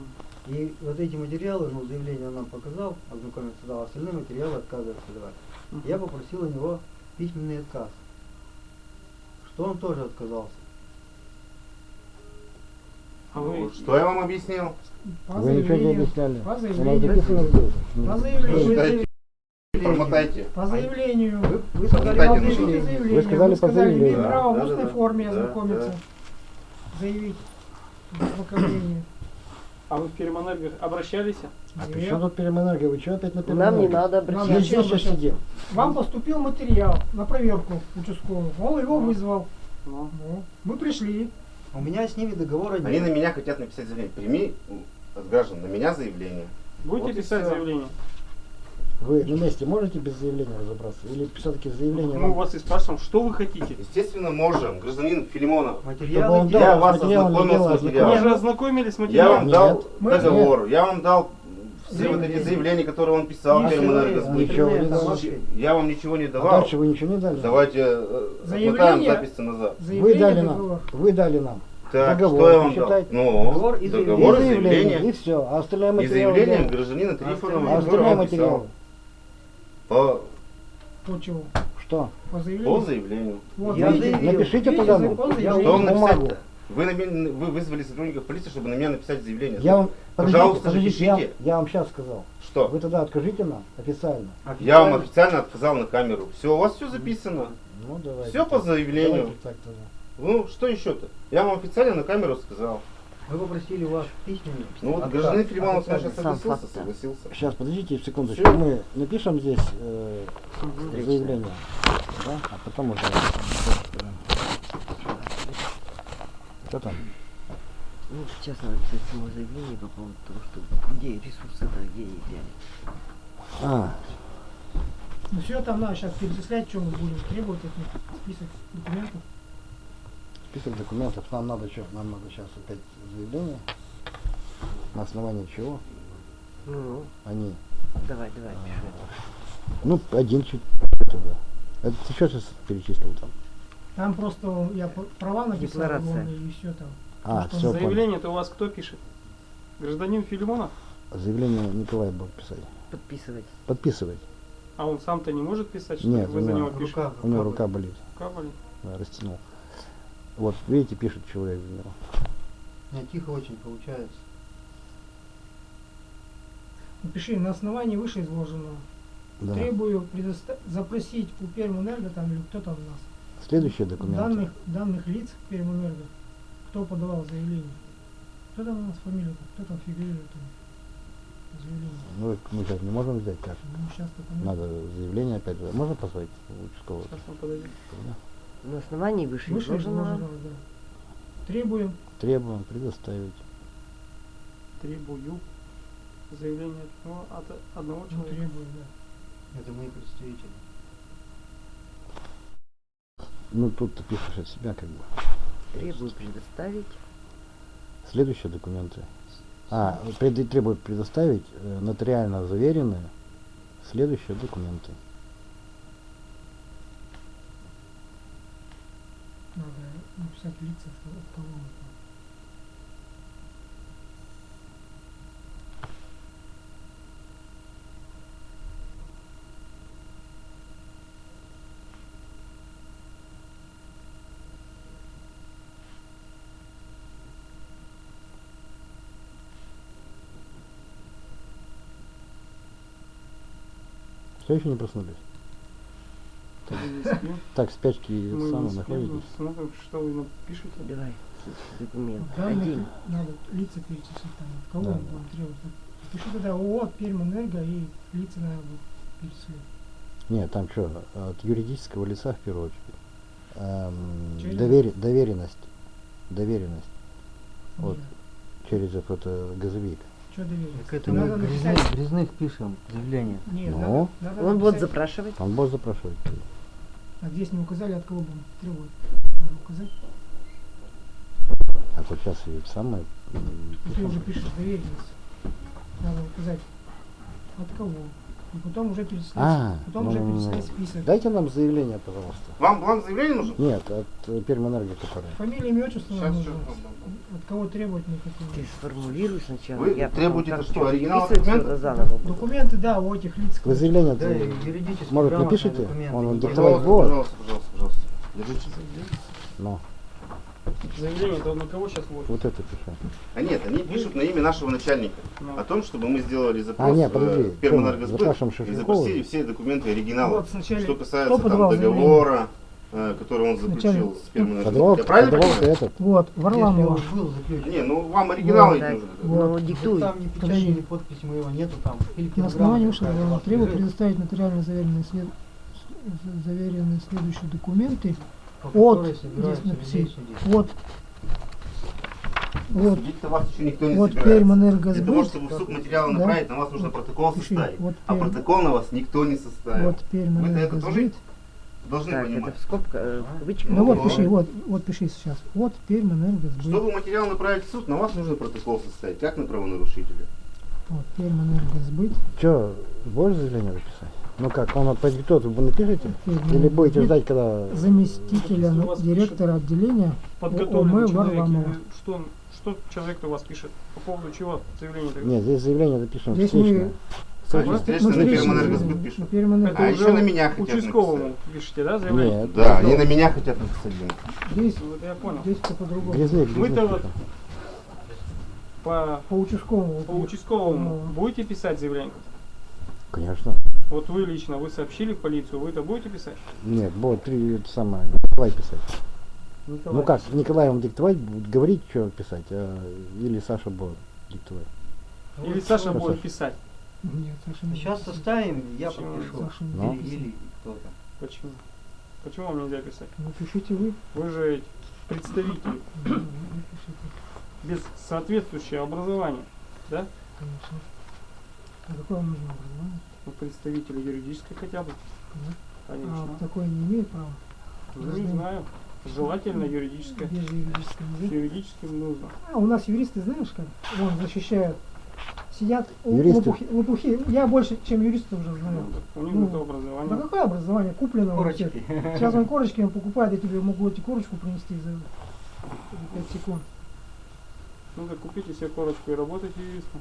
И вот эти материалы, ну, заявление он нам показал, ознакомиться дал, остальные материалы отказывается давать. Я попросил у него письменный отказ, что он тоже отказался. А Ну, вы Что я вам объяснил? По Вы ничего не заявлению, объясняли. по заявлению, по заявлению, промотайте. по заявлению. Вы, вы сказали по заявлению. заявление. Вы сказали по сказали, имеет заявлению. право в Да, устной да, да. форме Да, ознакомиться. да. Заявить ознакомление. А вы в Пермэнерго обращались? А при Нет. чем тут переменерго? Вы что опять на Нам не надо обращаться. здесь сейчас сидим. Вам поступил материал на проверку участковую. Он его вызвал. Ну, Ну, мы пришли. У меня с ними договора Они нет. на меня хотят написать заявление. Прими от граждан на меня заявление. будете Вот писать заявление? Вы на месте можете без заявления разобраться? Или все-таки заявление Мы у вам? вас и спрашиваем, что вы хотите? Естественно, можем. Гражданин Филимонов. Материалы он где? Я дал вас ознакомил с Вы материалом. же ознакомились с Я материалом? вам дал Нет. Мы- договор, я вам дал все вот эти Заявление. заявления, которые он писал Ничего не Интернет, дал. Я вам ничего не А давал. дальше вы ничего не дали? Давайте э, Заявление? отмотаем запись назад. Вы Заявление, дали договор. нам. Вы дали нам. Так, Договор, что я вам дал? Ну, Договор и договор и И заявление. И все. А остальные И материалы... заявление где? гражданина Трифонова, А он материалы? По, По чему? Что? По по заявлению. заявлению. Вот, Я заявил. Напишите вам бумагу. Вы, на меня- вы вызвали сотрудников полиции, чтобы на меня написать заявление. Я вам... Подождите, Пожалуйста, подождите, я, напишите. я вам сейчас сказал. Что? Вы тогда откажите нам официально. Я вам официально отказал на камеру. Все, у вас все записано. Ну, давайте. Все по так. заявлению. Давайте так тогда. Ну, что еще-то? Я вам официально на камеру сказал. Мы попросили вас письменно. Ну вот гражданин Филимонов, Сам согласился, да. согласился. Сейчас, подождите секундочку. Всё. Мы напишем здесь э, Встречная. заявление, да? А потом уже... Что там? Ну, сейчас надо написать само заявление по поводу того, что где ресурсы-то, где их взяли. А, Ну все там надо сейчас перечислять, что мы будем требовать от них. Список документов. список документов. Нам надо что? Нам надо сейчас опять заявление. На основании чего Ну, они... давай, давай, пиши. Ну, один чуть туда. Это ты что сейчас перечислил там? Там просто я права написал, Декларация. и все там. А, все. Заявление-то у вас кто пишет? Гражданин Филимонов? Заявление Николай будет писать. Подписывать. Подписывать. А он сам-то не может писать, что Нет, вы у за него пишете? Рука, У него рука рука болит. Рука болит? Да, растянул. Вот, видите, пишет человек за него. Меня тихо очень получается. Напиши, на основании вышеизложенного Да. требую предоста- запросить у Пермэнерго там или кто там у нас Следующие документы. данных, данных лиц Пермэнерго, кто подавал заявление. Кто там у нас фамилия, кто там фигурирует там в заявлении. Ну, мы сейчас не можем взять как. Ну, сейчас. Надо заявление опять же. Можно позвать участкового? Сейчас он подойдет. Да. На основании вышеизложенного Вышеизложенного, да. Требуем Требуем предоставить. Требую заявление от, него, от одного ну, человека. требуем, да. Это мои представители. Ну, тут ты пишешь от себя как бы. требую предоставить Следующие документы. А, пред- требует предоставить э, нотариально заверенные следующие документы. Надо написать лица, от кого это. Все еще не проснулись? Так. Так, спячки Мы не спим, находитесь. смотрим, что вы нам пишете. давай документ. Данных Один. надо лица перечислить там, от кого Да, он да. будет требовать. Пиши тогда ООО, Пермэнерго и лица надо будет перечислять. Нет, там что, от юридического лица в первую очередь. Эм, Через- доверенность. Доверенность. Вот. Нет. Через это газовик. Что доверить? Так это Надо мы грязных, грязных пишем заявление. Нет, Ну? надо, надо Он будет запрашивать. Он будет запрашивать. А здесь не указали, от кого будем требовать. Надо указать. А вот сейчас и самое. Ты уже пишешь доверенность. Надо указать, от кого. И потом уже перечислять. А, потом ну, уже ну, ну. перечислять список. Дайте нам заявление, пожалуйста. Вам бланк заявления нужен? Нет, от э, Пермэнерго, который. Фамилия, имя, отчество Сейчас, нужно. От кого требовать хотим. Ты сформулируй сначала. Вы я потом требуете это что, оригинал документа? заново. Документы, да, у этих лиц. Вы заявление Да, может напишите? документы. Он Не диктовать Пожалуйста, пожалуйста, пожалуйста, пожалуйста. Держите. Но Заявление-то на кого сейчас вводит? вот это пиши. А нет, они пишут на имя нашего начальника. Ну. О том, чтобы мы сделали запрос А, нет, э, подожди, в Пермэнергосбыт и запросили все документы оригинала. Вот сначала что касается там, заявление? договора, э, который он заключил Начальник. с Пермэнергосбыт. Я правильно понимаю? этот. Вот, Варламова. Не, ну вам оригинал ведь так. нужен. Ну, Так диктуй. Там ни печати, ни подписи моего нету там. Или На основании ваша требую предоставить нотариально заверенные, след... заверенные следующие документы по от, которой здесь собираются людей написать, судить. от, вот, Судить-то вас еще никто не вот собирается. Для того, Пермэнергосбыт, чтобы в суд материалы Да. направить, на вас нужно протокол Пиши, составить. вот А протокол на вас никто не составил. вот Вы-то это тоже Пермэнергосбыт. должны Так, это понимать. в скобка, э, в кавычках. Ну вот Ну, пиши, ну. вот, вот пиши сейчас. Вот Пермэнергосбыт. Чтобы материал направить в суд, на вас нужно протокол составить, как на правонарушителя. Вот Пермэнергосбыт. Что, будешь заявление написать? Ну как, он подиктует, вы напишите? Или будете ждать, когда... Заместителя директора отделения Подготовленный ОМ человек. Варламова. Что, что человек у вас пишет? По поводу чего заявление? Нет, здесь заявление записано Здесь встречное. мы-. Встречное на Пермэнергосбыт пишут. А уже еще на меня хотят Участковому пишете, да, заявление? Нет, Да, они на меня хотят написать. Здесь, это я понял. здесь-то по-другому. Вы-то вот по, По участковому. по участковому Ну. будете писать заявление? Конечно. Вот вы лично, вы сообщили в полицию, вы это будете писать? Нет, будет три, это самое, Николай писать. Николай. Ну как, Николай вам диктовать будет, говорить, что писать, а, или Саша будет диктовать. Или Саша Что, будет Саша? писать. Нет, Саша не Сейчас будет. составим, я Почему? подпишу. Саша не Ну. Или, писать. или кто-то. Почему? Почему вам нельзя писать? Ну, пишите вы. Вы же представитель Ну, без соответствующего образования, да? конечно. А какое нужно образование? Ну, представитель юридической хотя бы. Да. Конечно. А такое не имеет права? Ну, не знаю. Желательно юридическое. Без юридического С языка. юридическим нужно. А у нас юристы, знаешь как? Вон защищают. Сидят Юристы? лопухи, лопухи. Я больше, чем юристы уже знаю. Ну, у них Ну, это образование. Да какое образование? Куплено. Корочки. Сейчас он корочки покупает, я тебе могу эти корочку принести за 5 секунд. Ну так купите себе корочку и работайте юристом.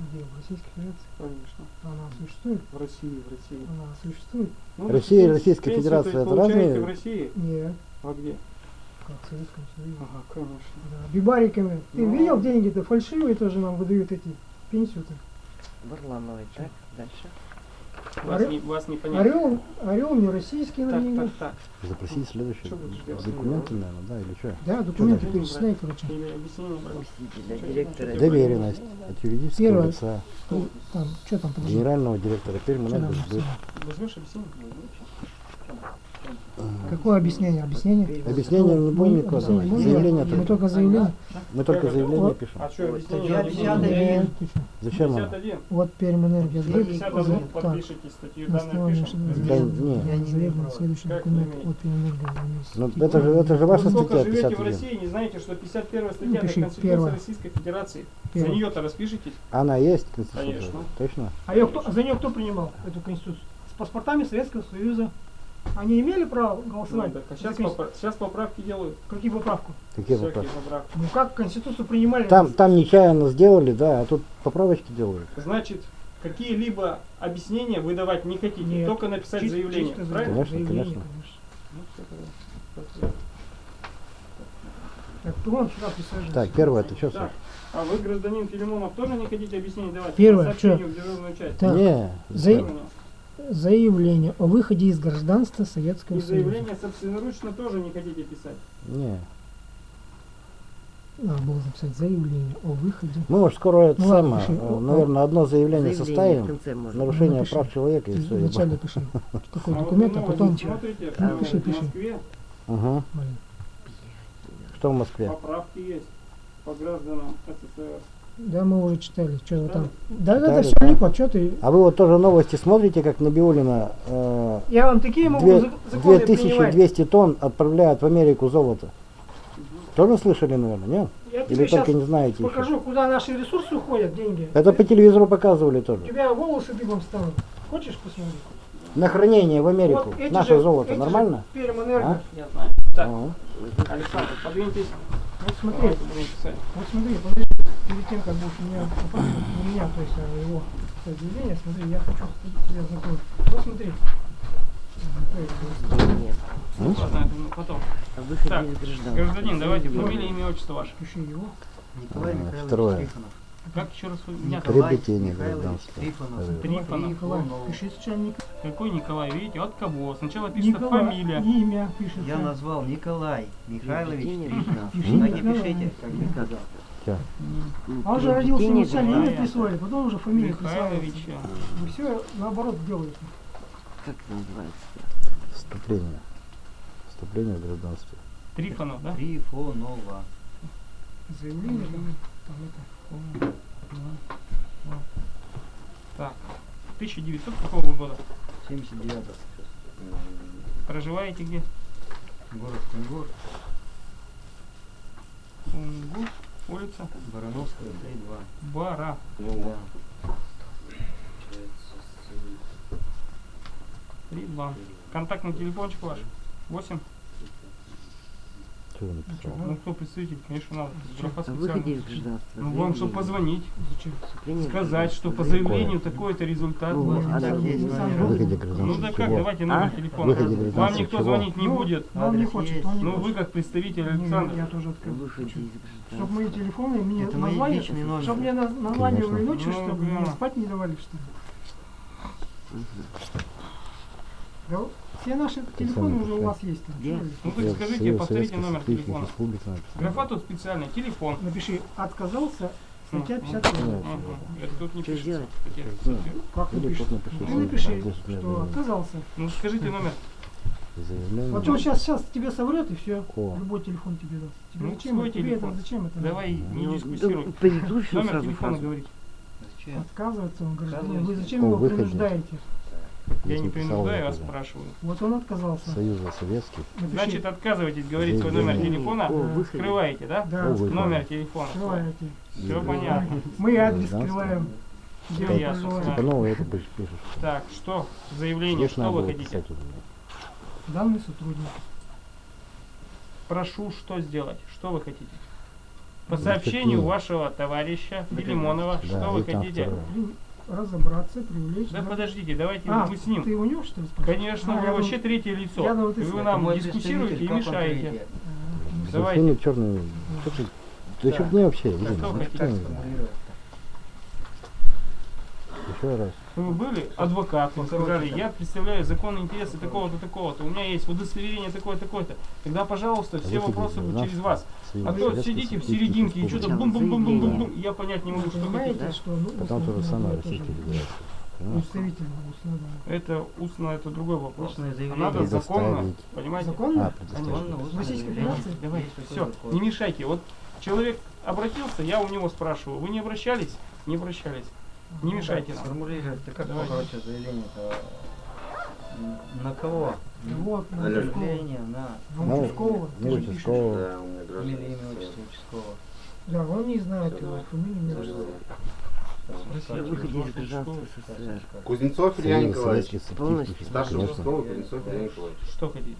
Где? В Российской Федерации? Конечно. Она существует? В России, в России. Она существует? Ну, Россия и Российская Федерация то есть, это получаете разные? в России? Нет. А где? Как в Советском Союзе. Ага, конечно. Да. Бибариками. Ты Ну. видел деньги-то фальшивые тоже нам выдают эти пенсию-то. Варламовой, так, дальше. Вас, Орел- не, вас не понять. Орел, орел не российский на Так, деньги. так, так. Что будешь делать? документы, наверное, да, или что? Да, документы перечисляй, короче. Доверенность от юридического Первое. лица, И Там, что там, подожди. генерального директора написано? Возьмешь объяснение? Какое объяснение? Объяснение? Объяснение не будем Мы никакого объяснение давать. можем? Заявление Мы только. только заявление. Мы только заявление Вот. пишем. А что, объяснение? статья не 50 будем? Нет. Нет, ты чё? Зачем нам? 51. Вот Пермэнергия Вы сбыт. 51 Так. подпишите статью, основании пишем. Да, не. Не имею следующий Как документ не имеете? от Пермэнергия. Ну это же, это же ваша Вы сколько статья живете в 51. России, не знаете, что 51 статья Ну, это Конституция. Российской Федерации. За нее-то распишитесь. Она есть, Конституция? Конечно. Точно? А ее кто, за нее кто принимал, эту конституцию? С паспортами Советского Союза. Они имели право Ну, голосовать? так, а сейчас, конституцию? сейчас поправки делают. Какие поправку? Какие поправки. Ну как конституцию принимали? Там, там нечаянно сделали, да, а тут поправочки делают. Значит, какие-либо объяснения вы давать не хотите, Нет. только написать Чис- заявление. чисто правильно? Конечно, заявление, конечно. Ну, всё тогда. Так, кто сюда присаживается? Так, первое, это что, Так, а вы, гражданин Филимонов, тоже не хотите объяснений давать? Первое, По сообщению в дежурную часть. Так, Не, за-? Заявление о выходе из гражданства Советского И Союза. заявление собственноручно тоже не хотите писать. не. Надо было записать заявление о выходе. Мы, может, скоро это Ну, самое, пиши. э, наверное, одно заявление Заявление в составим, нарушение Напиши. прав человека и Ты все. вначале пиши, какой А вот документ, а потом... смотрите, Ну, а пиши, в пиши. Москве Угу. Что в Москве? поправки есть по гражданам СССР. Да, мы уже читали, что вы там. Читали? Да, да, да, Читали, все да. липо, что ты... А вы вот тоже новости смотрите, как Набиулина э, Я вам такие могу две- зак- законы принимать. 2200 тонн отправляют в Америку золото. Тоже слышали, наверное, нет? Я Или только не знаете еще? покажу, куда наши ресурсы уходят, деньги. Это по телевизору показывали У тоже. тебя волосы дыбом станут. Хочешь посмотреть? На хранение в Америку. Вот эти Наше же- золото эти же нормально? Пермэнерго. А? Я знаю. Так, Ага. Александр, подвиньтесь. Вот смотри, вот смотри, подожди, перед тем, как будешь меня, меня, то есть а его заявление, смотри, я хочу тебе знакомить. Вот смотри, Нет. Ну, потом. Так. Гражданин, давайте фамилия, имя, отчество ваше. Пиши его. Николай А, Михайлович второе. Трифонов. Как еще раз вы меня? Николай Приобретение Михайлович гражданства. Трифонов. Э, Трифонов. Николай. Пиши сначала Ник- Какой Николай? Видите, от кого? Сначала пишется Николай. фамилия. Имя пишется. Я назвал Николай Михайлович Трифонов. гражданства. Пиши А пишите, как я сказал. Ну, А он же родился, сначала имя присвоили, потом уже фамилию. Михайловича. Вы все наоборот делаете. Как это называется? Вступление. Вступление в гражданство. Трифонов, да? Трифонова. Заявление там, там это. Так. 1900 какого года? 79 Проживаете где? Город Кунгур. Кунгур, улица Барановская, 3-2. Бара. Да. 3-2. Контактный телефончик ваш? 8? Что написал? Ну кто представитель, конечно, надо. Графа специальная. гражданства. Ну вам что Заявление. позвонить, сказать, гражданство. что по заявлению такой-то результат. Ну, а. Выходе робим. гражданства. Ну да как, давайте номер А? телефона. Вам никто чего? звонить не Ну, будет. Но он не хочет, есть. он не Ну вы как представитель Не, не, Александр. Я тоже открыл. Чтобы мои телефоны мне номер. чтобы мне на- названивали Конечно. ночью, Ну, чтобы мне да. спать не давали, что ли. Да, все наши телефоны уже у вас есть. Там. Вы? Ну Я скажите, Союз повторите номер телефона. Графа тут специальный, телефон. Напиши, отказался, статья Мгм. 51. Ну, Ага. Это тут не пишется. Как Или напишешь? просто напиши Ты напиши, для что отказался. Ну скажите номер. Заявление. Вот он сейчас, сейчас тебе соврет и все. О. Любой телефон тебе даст. Тебе Ну, зачем, тебе телефон. это зачем это? Давай не Ну, дискуссируй. да, Номер телефона говорить. Зачем? Отказывается он гражданин. Вы зачем его принуждаете? Я не принуждаю, а спрашиваю. Вот он отказался. Союза Советских. Напиши. Значит, отказываетесь говорить свой номер телефона, О скрываете, да? да, О. Номер телефона. скрываете. Все понятно. Мы адрес скрываем. Где Всё он ясно. Типа новое это пишешь. Так, что? Заявление, Здесь что вы хотите? Данный сотрудник. Прошу, что сделать? Что вы хотите? По Ну, сообщению вашего товарища Филимонова, Да, что вы хотите? Разобраться, привлечь. Да да. подождите, давайте А, мы с ним. ты у него что ли спрашиваешь? Конечно, А, вы я вообще думал- третье лицо. я думал, ты вы нам мой дискуссируете и мешаете. А, Давайте. Совершенно черный. Да что мне вообще? Что ну, хотите? Еще раз. Вы были адвокатом, сказали, я представляю законные интересы такого-то, такого-то, у меня есть удостоверение такое-то, такое-то. Тогда, пожалуйста, все вопросы будут через вас. А то сидите в серединке и что-то бум-бум-бум-бум-бум, я понять не могу, что хотите. что ну, надо Российской тоже. Федерации. Понимаешь? Представительно устно, да. Это устно, это другой вопрос. Устное А заявление. Надо законно, понимаете? Законно? А. Законно, Российской. Федерации? Давай, все, не мешайте. Вот человек обратился, я у него спрашиваю. Вы не обращались? Не обращались. Не мешайте нам. Сформулировать, ты как короче заявление-то? На кого? Вот, на. Заявление на На Ну, участкового. ну, ты же пишешь. участкового. Да, у меня гражданство. имя, отчество участкового. Да, он не знает его фамилию, не знает. Кузнецов Илья Николаевич. Старший участковый Кузнецов Илья Николаевич. Что хотите?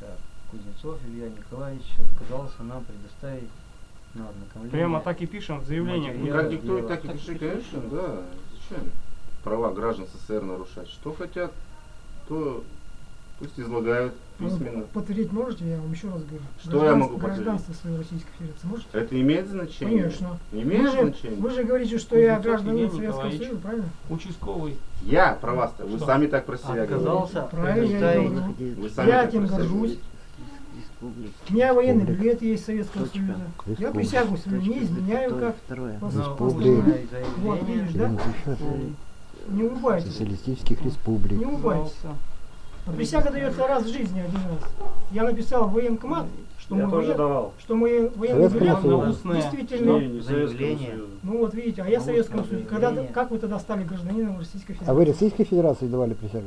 Так, Кузнецов Илья Николаевич отказался нам предоставить на ознакомление. Прямо так и пишем в заявлении. Материал. Ну, как диктует, так и пиши, конечно, да. Зачем? Права граждан СССР нарушать. Что хотят, то пусть излагают Ну, письменно. Подтвердить можете, я вам еще раз говорю. Что я Граждан- могу подтвердить? Гражданство своей Российской Федерации можете? Это имеет значение? Конечно. Имеет Вы же, значение? вы же говорите, что я Кузнецов гражданин Евгений Советского Николаевич. Союза, правильно? Участковый. Я про вас-то. Вы Что? сами так про себя говорите. Отказался Правильно, я говорю. Вы сами Я этим горжусь. говорите. У меня военный Республика. билет есть Советского Точка. Союза. Я Республика. присягу свою не изменяю как. Второе. Пос- на Республик. устное Вот, видишь, да? Не. Социалистических республик. Не. А Присяга дается раз в жизни, один раз. Я написал в военкомат, что мой, воен- давал. что мой военный билет. Устное. действительно... не Заявление. Ну вот видите, а я Ну, Советскому устное Союзу. Когда, как вы тогда стали гражданином Российской Федерации? А вы Российской Федерации давали присягу?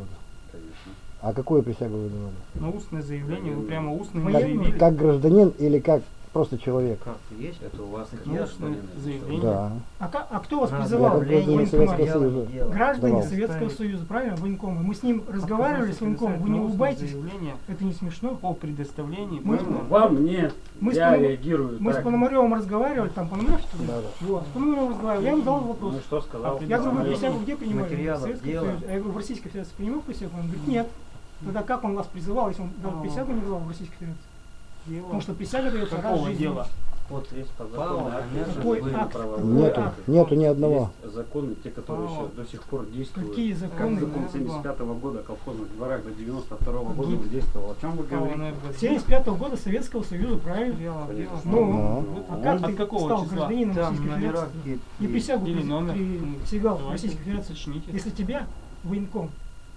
Конечно. А какую присягу вы давали? На устное заявление, вы прямо устно не Военную? заявили. Как гражданин или как просто человек. Как есть? Это у вас Ну, заявление. Да. А, а кто вас призывал? военкомат? Советского Союза. Граждане Давал. Советского Союза, правильно, военкомы? Мы с ним разговаривали, с военкомом, вы не улыбайтесь, Заявление это не смешно. по предоставлении Мы-? Вам нет. Мы с я Пономар- реагирую Мы с так. Пономаревым разговаривали, там Пономарев что ли? Да, да. Вот, с Пономаревым разговаривали, я ему задал вопрос. Ну что сказал? Я говорю, вы присягу где принимали? Союзе. Я говорю, в Российской Федерации принимал присягу? Он говорит, нет. Тогда как он вас призывал, если он даже А. присягу не давал в Российской Федерации? Дело Потому что присяга дается раз в жизни. дела? Вот есть по закону конечно, Какой акт? Нету, акт? нету ни одного. Есть законы, те, которые еще до сих пор действуют. Какие Как законы? закон 75 года о колхозных дворах до 92 года Дудь. он действовал. О чем вы говорите? Энерго. 75 года Советского Союза, правильно? Дела. Ну, Ну. а Он как от ты какого стал числа? гражданином Там Российской Федерации? И присягу Или номер. присягал Давайте Российской Федерации. Уточните. Если тебя военком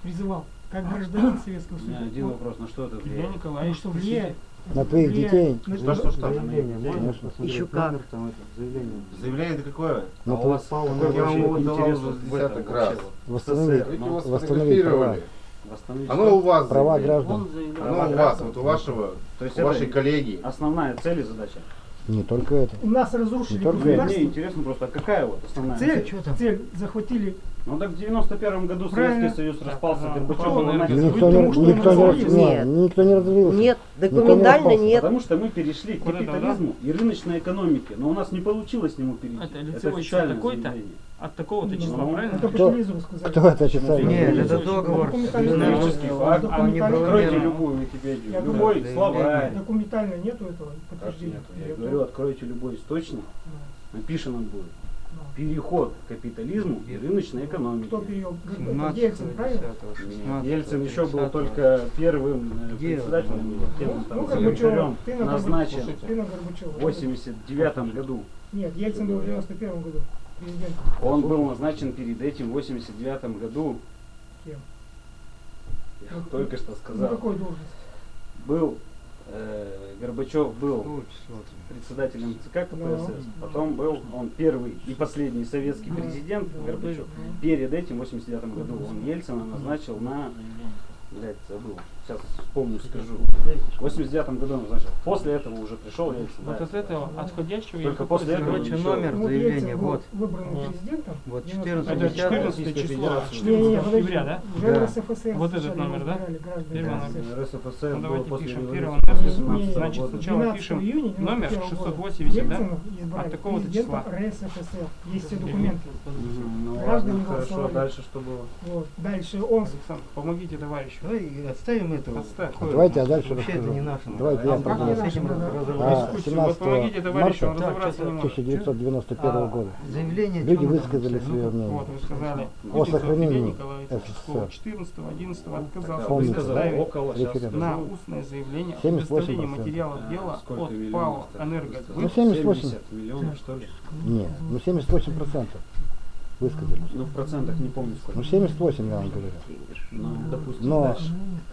призывал как гражданин Советского У меня Союза, один вопрос, на что это влияет? ну Николаевич, что влияет? На твоих детей. на Что, что, что? Заявление, можно Еще как. там это, заявление. Заявление это какое? Ну, а у вас Павел, какой я вам его десяток раз. Восстановить, ну, восстановить права. Оно что? у вас. Права заявление. граждан. Оно у вас, вот у вашего, То есть у вашей коллеги. основная цель и задача? Не только это. У нас разрушили Не только государство. мне интересно просто, а какая вот основная Цель, цель? цель, захватили. Ну так в 91 году Правильно. Советский Союз распался, ага. Горбачев Павел был Энерго. нанят. Никто не, что никто не, не, Нет. никто не разделился. Нет, не документально распался. нет. Потому что мы перешли к это, капитализму и рыночной экономике, но у нас не получилось к нему перейти. Это лицевой официальное такой-то? От такого-то числа, Ну, правильно? Это Кто-. Кто это официально? Нет, это это договор. нет. факт. Документально Откройте нет. любую Википедию, Я любой словарь. Документально нету этого подтверждения. Я говорю, откройте любой источник, Да. он будет. Переход к капитализму и рыночной экономике. Кто перевел? 17, Ельцин, правильно? Ельцин еще был только первым э, председателем, первым Ну, там, Горбачев, ты на назначен в 89 году. Нет, Ельцин был в 91 году президентом. Он был назначен перед этим в 89 году. Кем? Я только что На сказал. какой должности? Был э, Горбачев был там? председателем ЦК КПСС, Да. потом был он первый и последний советский президент. Горбачев. Перед этим, в 89 году, он Ельцина назначил на... Блядь, забыл. Сейчас вспомню, скажу. В 89 году он назначил. После этого уже пришел Ельцин. Вот да. от этого отходящего Только после этого Короче, еще- номер Вот заявления, вот. выбранным Вот. президентом. Вот 90 14 Это 14 Российской число, Федерации. 14 Не, не, подожди. октября, да? Уже Да. РСФСР Вот этот номер, да? Первый РСФСР. номер. РСФСР Ну, было давайте пишем номера. 17 Значит, сначала 12 пишем номер 91 года 680, да? От такого-то числа. РСФСР. Есть все документы. Ну ладно, хорошо. голосовали. Дальше что было? Вот. Дальше он Александр, помогите товарищу. Давай отставим это. Отставь. Давайте я дальше Вообще это расскажу. не наше. Давайте я продолжу. не с этим наше, да? разобраться. А, Дискуссию. Вот 17 помогите товарищу, он марта разобраться не может. 1991 А, года Заявление люди высказали свое Вот, мнение. вы сказали, О сохранении СССР. 14 11 Тогда отказался Референдум. на устное заявление о 78%. предоставлении материалов А, дела от ПАО «Энерго». Ну, 78. 70 миллионов, что ли? Нет, ну 78 процентов высказались. Ну, в процентах не помню сколько. Ну 78, я вам говорю. Ну, допустим, Но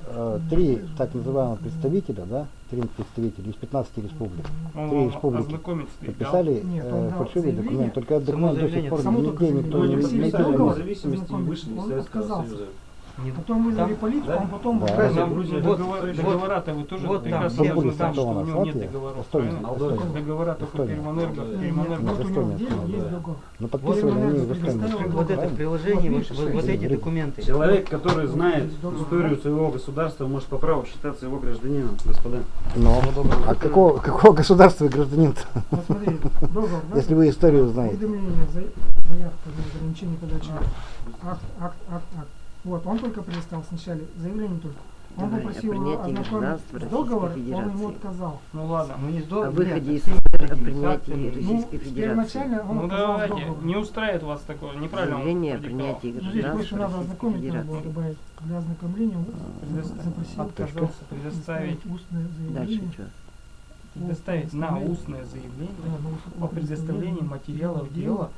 э, три так называемых представителя, да, три представителя из 15 республик, Он три вам республики подписали Нет, э, дал фальшивый документ, только этот документ до сих пор нигде никто не не Он Советского отказался. Союза. Не- Потом вызвали Там- полицию, да? он потом... Да. Там Грузия, вот- договора- Договора-то вы тоже вот там прекрасно должны были знать, что у Эстония, него нет договоров, Эстония? Молдова. Договора только Эстония. Пермэнерго, Нет, нет, Пермэнерго. вот у него в деле Эстония. есть договор. Ну подписывали они в Эстонии. Вот это приложение, вот, эти документы. Человек, который знает историю своего государства, может по праву считаться его гражданином, господа. Но, а какого, какого государства вы гражданин-то, договор, да? если вы историю знаете? Уведомление, за- заявка на ограничение подачи. Акт, акт, акт, акт. Вот, он только предоставил сначала заявление только. Он Давай, попросил ознакомить гражданства с договором, он ему отказал. Ну ладно. Ну не О выходе из нет, СССР, о такие принятии факты. Российской ну, Федерации. первоначально он Ну давайте, договор. не устраивает вас такое, неправильно Заявление о принятии Ну, здесь больше гражданства надо Российской ознакомить, надо было Федерации. добавить. Для ознакомления он Предоставить. запросил Отказался предоставить, устное Дальше заявление. что? предоставить на устное Да, заявление на устное о предоставлении материалов дела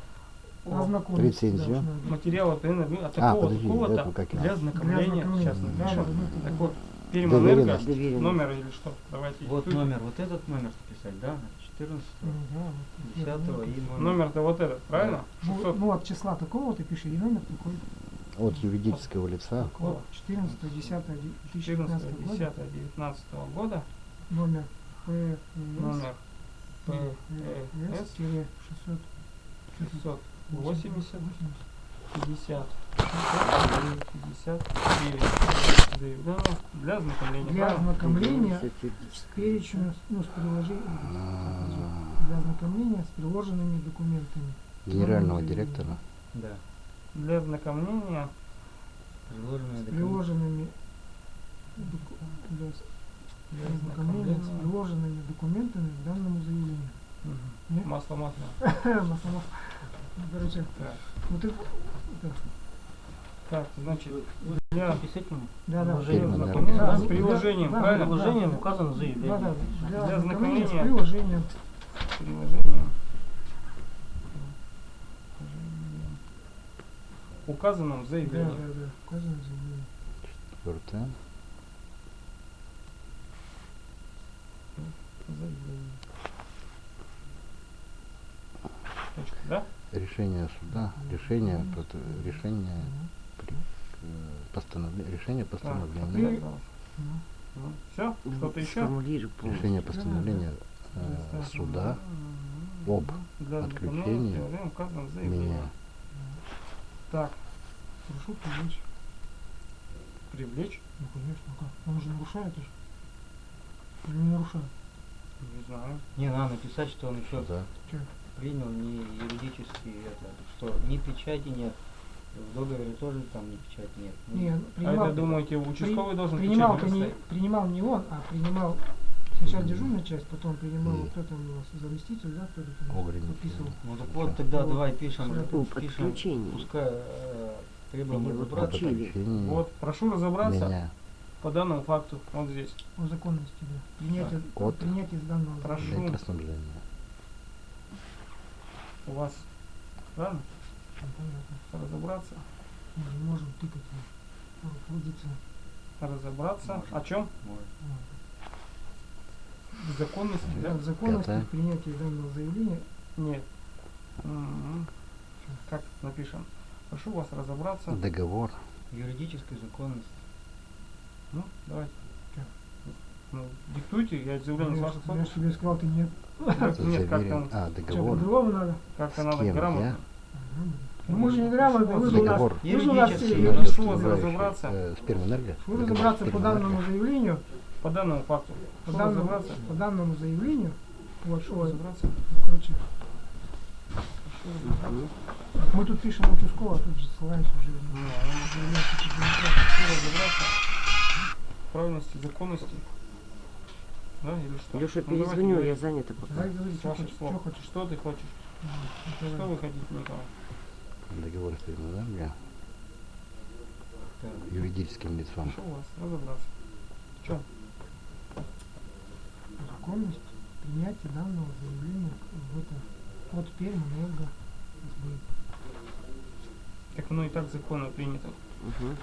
о Ознакомить. Рецензию. Да, материала ПНР от А, такого подожди, такого-то для ознакомления. Для Сейчас. Да, да, да. Так вот. Доверенность. номер или что? Давайте. Вот диктуйте. номер, вот этот номер писать, да? 14 Ну, да, вот. 10 и номер. Номер-то вот этот, правильно? Ну, 600. ну, от числа такого ты пиши, и номер такой. От юридического лица. Вот, 14 10 14 2015 года, 10 19 года номер ПС номер ПС 600 680 50 59 заявление для ознакомления. Для ознакомления с перечнем, ну, с приложением, А, для ознакомления с приложенными документами. Генерального директора. Да. Для ознакомления Приложенные С документы. приложенными доку- для ознакомления с приложенными документами к данному заявлению. Мгм. Нет? Масло масло. Масло-масло. Ну, короче, Так. ну ты, это, Так, значит, для С этим да, да. Приложение Фирма, ознакомления да. с приложением, Да, правильно? да. приложением указано Да, да, заявление. для Для ознакомления с приложением. Приложением. Указанном в Да, заявлении. да, да, указано в заявлении. Четвертое. Заявление. Точка, да? Решение суда. Решение, решение, э, постановление, решение постановления. Ну, все? Что-то еще? Решение постановления э, суда об Для отключении заявлении. меня. Так, прошу привлечь. привлечь? Ну, конечно, как? Он же нарушает же. Или не нарушает? Не знаю. Не, надо написать, что он еще Суда. Принял не юридически это, что ни печати нет. В договоре тоже там ни печати нет. Ну, Не, А принимал, это, думаете, участковый должен принимал, печать не, принимал не он, а принимал сначала дежурная часть, потом принимал И- вот кто там у нас заместитель, да, кто там подписывал. Ну так вот тогда давай пишем, Сюда Об пишем, пускай э, требуем разобраться. Вот, прошу разобраться меня по данному факту. Вот здесь. О законности, да. Принятие, От принятие с данного Прошу. У вас, правильно? Понятно. Разобраться. Мы не можем тыкать. Руководиться. Разобраться. Можно. О чем? В законности, да? Да, законности Пятое. принятия данного заявления Нет. М, Как напишем? Прошу вас разобраться. Договор. Юридической законности. Ну, давайте. Ну, диктуйте, я заявление с я, ваших я тебе сказал, ты нет. Нет, как там, А, Что, договор. по-другому надо? как-то С надо грамотно. Ну, мы же не грамотно, вы же у нас, Договор. вы же у нас разобраться. э, с Пермэнерго. Что Договор разобраться по данному заявлению, По данному факту. по данному, по данному заявлению, вот, ой, разобраться. короче, мы тут пишем участково, а тут же ссылаемся уже. на Ну, что разобраться. в Правильности, законности. Да, или что? Леша, Ну, давайте перезвоню, я говорить. занята пока. Давай говори, что хочешь, что хочешь. Что ты хочешь? Что давай. вы хотите, Николай? Договор с Пермэнерго. Так. Юридическим лицом. Прошу вас разобраться. В чем? Законность принятия данного заявления в это от Пермэнерго СБ. Так оно и так законно принято. Мгм.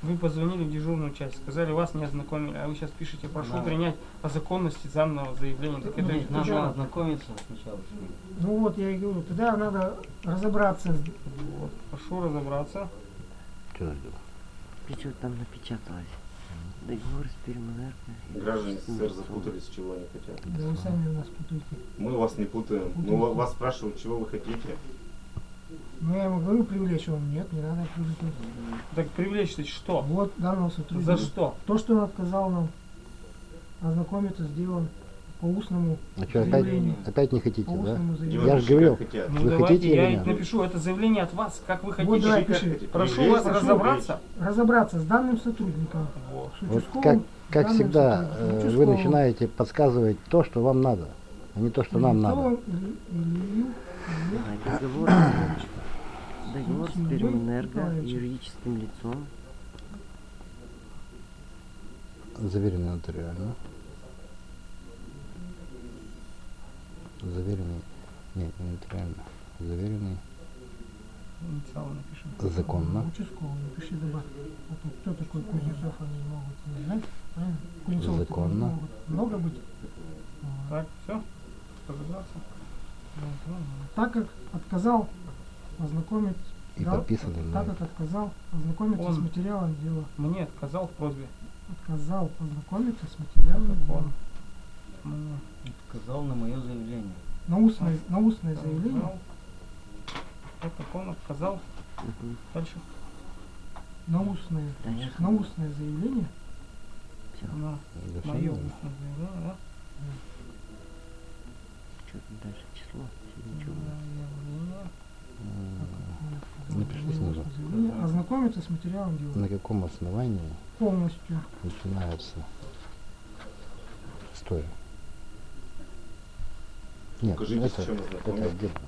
Вы позвонили в дежурную часть, сказали, вас не ознакомили, а вы сейчас пишете, прошу Да. принять о законности данного заявления. Так это Нет, надо ознакомиться сначала. с ним. Ну вот я и говорю, тогда надо разобраться Вот, прошу разобраться. Что ждем? Причем там напечаталось. Договор с Пермэнерго. Граждане СССР запутались, чего они хотят. Да вы сами нас путаете. Мы вас не путаем. Ну, ва- вас спрашивают, чего вы хотите. Ну я ему говорю привлечь, он нет, не надо привлекать. Так привлечь-то что? Вот данного сотрудника. За что? То, что он отказал нам ознакомиться с делом по устному А что, опять, заявлению. опять не хотите, По да? устному Делайте, заявлению. Я же говорил. хотят. Ну Вы давайте, хотите я или нет? напишу, это заявление от вас, как вы хотите. Вот давай Как пиши. хотите. Прошу Привлечь, вас прошу разобраться. Разобраться с данным сотрудником. Вот. С Вот как, как всегда, э, вы начинаете подсказывать то, что вам надо, а не то, что нам надо. Участковым или- или- или- договор, с Пермэнерго юридическим лицом. Заверенный нотариально. Заверенный. Нет, не нотариально. Заверенный Инициалы напишем. законно. Участковый, напиши добавь. А то кто такой Кузнецов, они могут не знать. Правильно? Кузнецов Законно. могут много быть. Так, все? Разобраться? Ну, Так как отказал ознакомить И так на как отказал ознакомиться с Он- материалом дела. Мне отказал в просьбе. Отказал ознакомиться с материалом дела. он? М, Сказал на мое заявление. На устное, на устное заявление. сказал. Так, как он сказал. Мгм. Дальше. На устное. Дальше. На устное заявление. Всё. На мое устное заявление, да? Что там дальше? Число? Ничего. Заявление. М, Напиши снизу. Заявление. Ознакомиться с материалом дела. На каком основании Полностью. начинается история? Нет, Покажите, это, с чем это отдельно.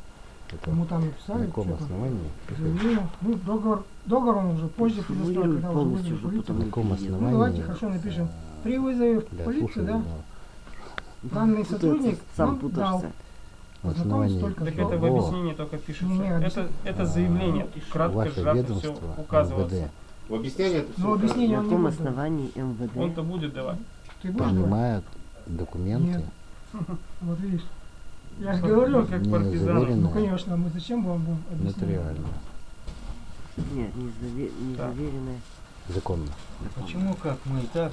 Это там на написали, каком что-то. основании? Заявление. Ну, договор, договор он уже позже предоставил, когда уже полностью, вызвали чтобы полицию. На каком переделать. основании? Ну, давайте хорошо напишем. При вызове в полицию, да, но данный сотрудник сам путаешься. На Ознакомиться основании только Так это в объяснении только пишется. Не, не, это, это заявление. Кратко, ваше сжато все указывается. В объяснении это все Ну, объяснение На он не каком основании МВД? Он-то будет давать. Ты принимает документы, Нет. Вот видишь. Я же говорю, как заверенные, ну конечно, мы зачем вам будем объяснять? нотариально, Нет, не, заве- не Так. заверенное. законно. Почему как? Мы и так.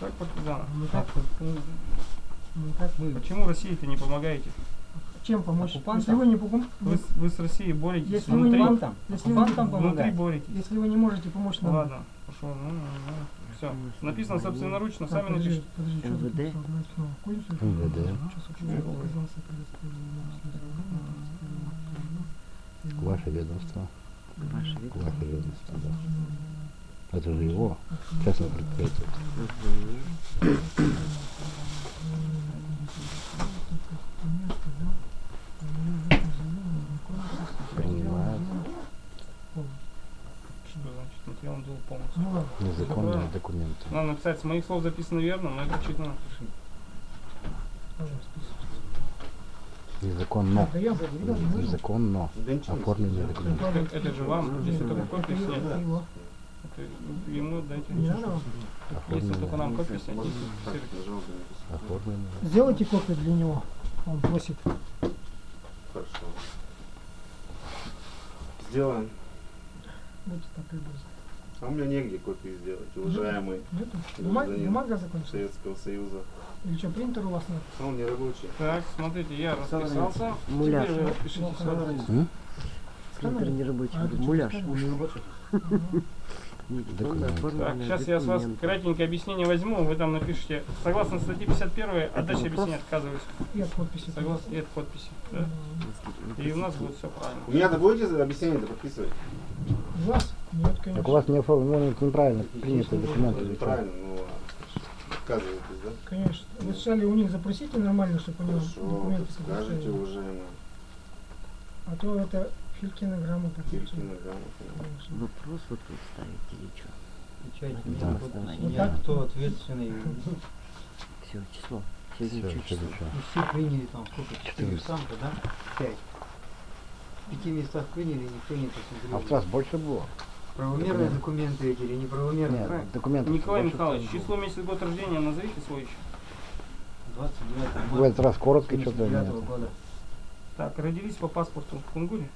Как партизаны. Ну как, ну, ну, как мы? Почему России-то не помогаете? Чем помочь? Оккупантам? Если вы не покум- Вы, с- вы с Россией боретесь Если вы внутри. не Оккупантам? Если вы- Оккупантам внутри помогать? боретесь. если вы не можете помочь Ну нам. ладно, пошел. Ну, все. Написано собственноручно, сами напишите. подожди, что тут МВД? МВД. Ваше ведомство. ваше ведомство, да. Это же его, частное предприятие. Мгм. Принимает Что материал дел полностью? Ну ладно. незаконные документы. Надо написать, с моих слов записано верно, но это чуть напиши. Пожалуйста. Незаконно. Незаконно слышно. документы. Это, это же вам, если только копию снять, это ему дайте. Не надо? Если только нам копию снять. Оформленные. Сделайте копию для него. Он просит. Хорошо. Сделаем. Будьте так любезны. А у меня негде копии сделать, уважаемый? Бумага, закончилась? Советского Союза. Или что, принтер у вас нет? А Он не рабочий. Так, смотрите, я расписался. Муляж. Теперь вы. М? Принтер не рабочий. А, Муляж. Так, сейчас я с вас кратенькое объяснение возьму, вы там напишите, согласно статье 51, от дачи объяснения отказываюсь. И от подписи. Согласно, и от подписи. Да. И у нас будет все правильно. У меня-то будете объяснение-то подписывать? У вас? Нет, Так у вас не оформлены неправильно принятые документы. или что? Правильно, ну ладно. Отказываетесь, да? Конечно. Вы сначала у них запросите нормально, чтобы они документы скажете, предоставили. уважаемый. А то это Филькина грамота. Киркина грамота. Конечно. Вопрос вот тут ставить или что? Печать Да. Вот нет. так? Кто ответственный? Все, число. Всё, число? И все приняли там сколько? Четыре 400. самка, да? Пять. В пяти местах приняли, никто не А в посмотрел. раз больше было? Правомерные документы эти или неправомерные? Нет, Правильно? документов Николай Михайлович, число, месяц, год рождения назовите свой еще. 29 было. В этот раз коротко что-то 79 нет. года. Так, родились по паспорту в Кунгуре?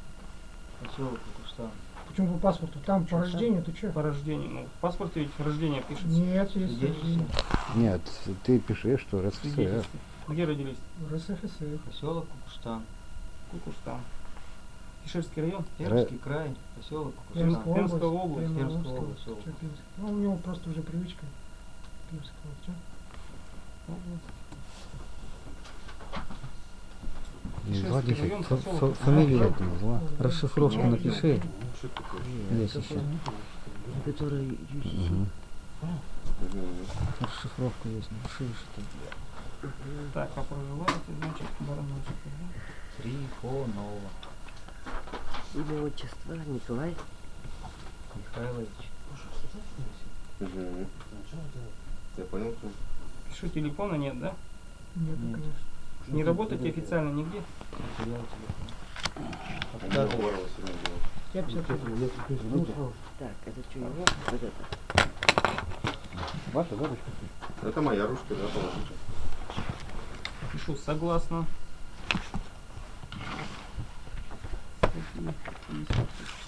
Поселок Кукуштан. Почему по паспорту? Там по рождению, ты что? По рождению. Ну, в паспорте ведь рождение пишется. Нет, есть. Нет, ты пишешь, что РСФСР. Где родились? в РСФСР. Поселок Кукуштан. Кукуштан. Ишерский район? Пермский край. Поселок Пермская. Пермская область. Пермская Пермская область. область. Ну, у него просто уже привычка. Пермская область, звоните, район, фа- поселок фа- Кукуштан. фамилию это назвала. Расшифровку напиши. Есть еще. Который. Мгм. Расшифровка есть. Напиши что Так, а проживаете, значит, Барановичек. Трифонова Имя отчество Николай. Михайлович. Мгм. Я понял, что Пишу, телефона нет, да? Нет, Нет. конечно. Не работаете официально нигде? Материал телефона. у меня Говорова сегодня было. Я 50 Так, это что его? Вот это. Ваша задача? Это моя ручка, да, положите. Пишу согласно. Статьи 50.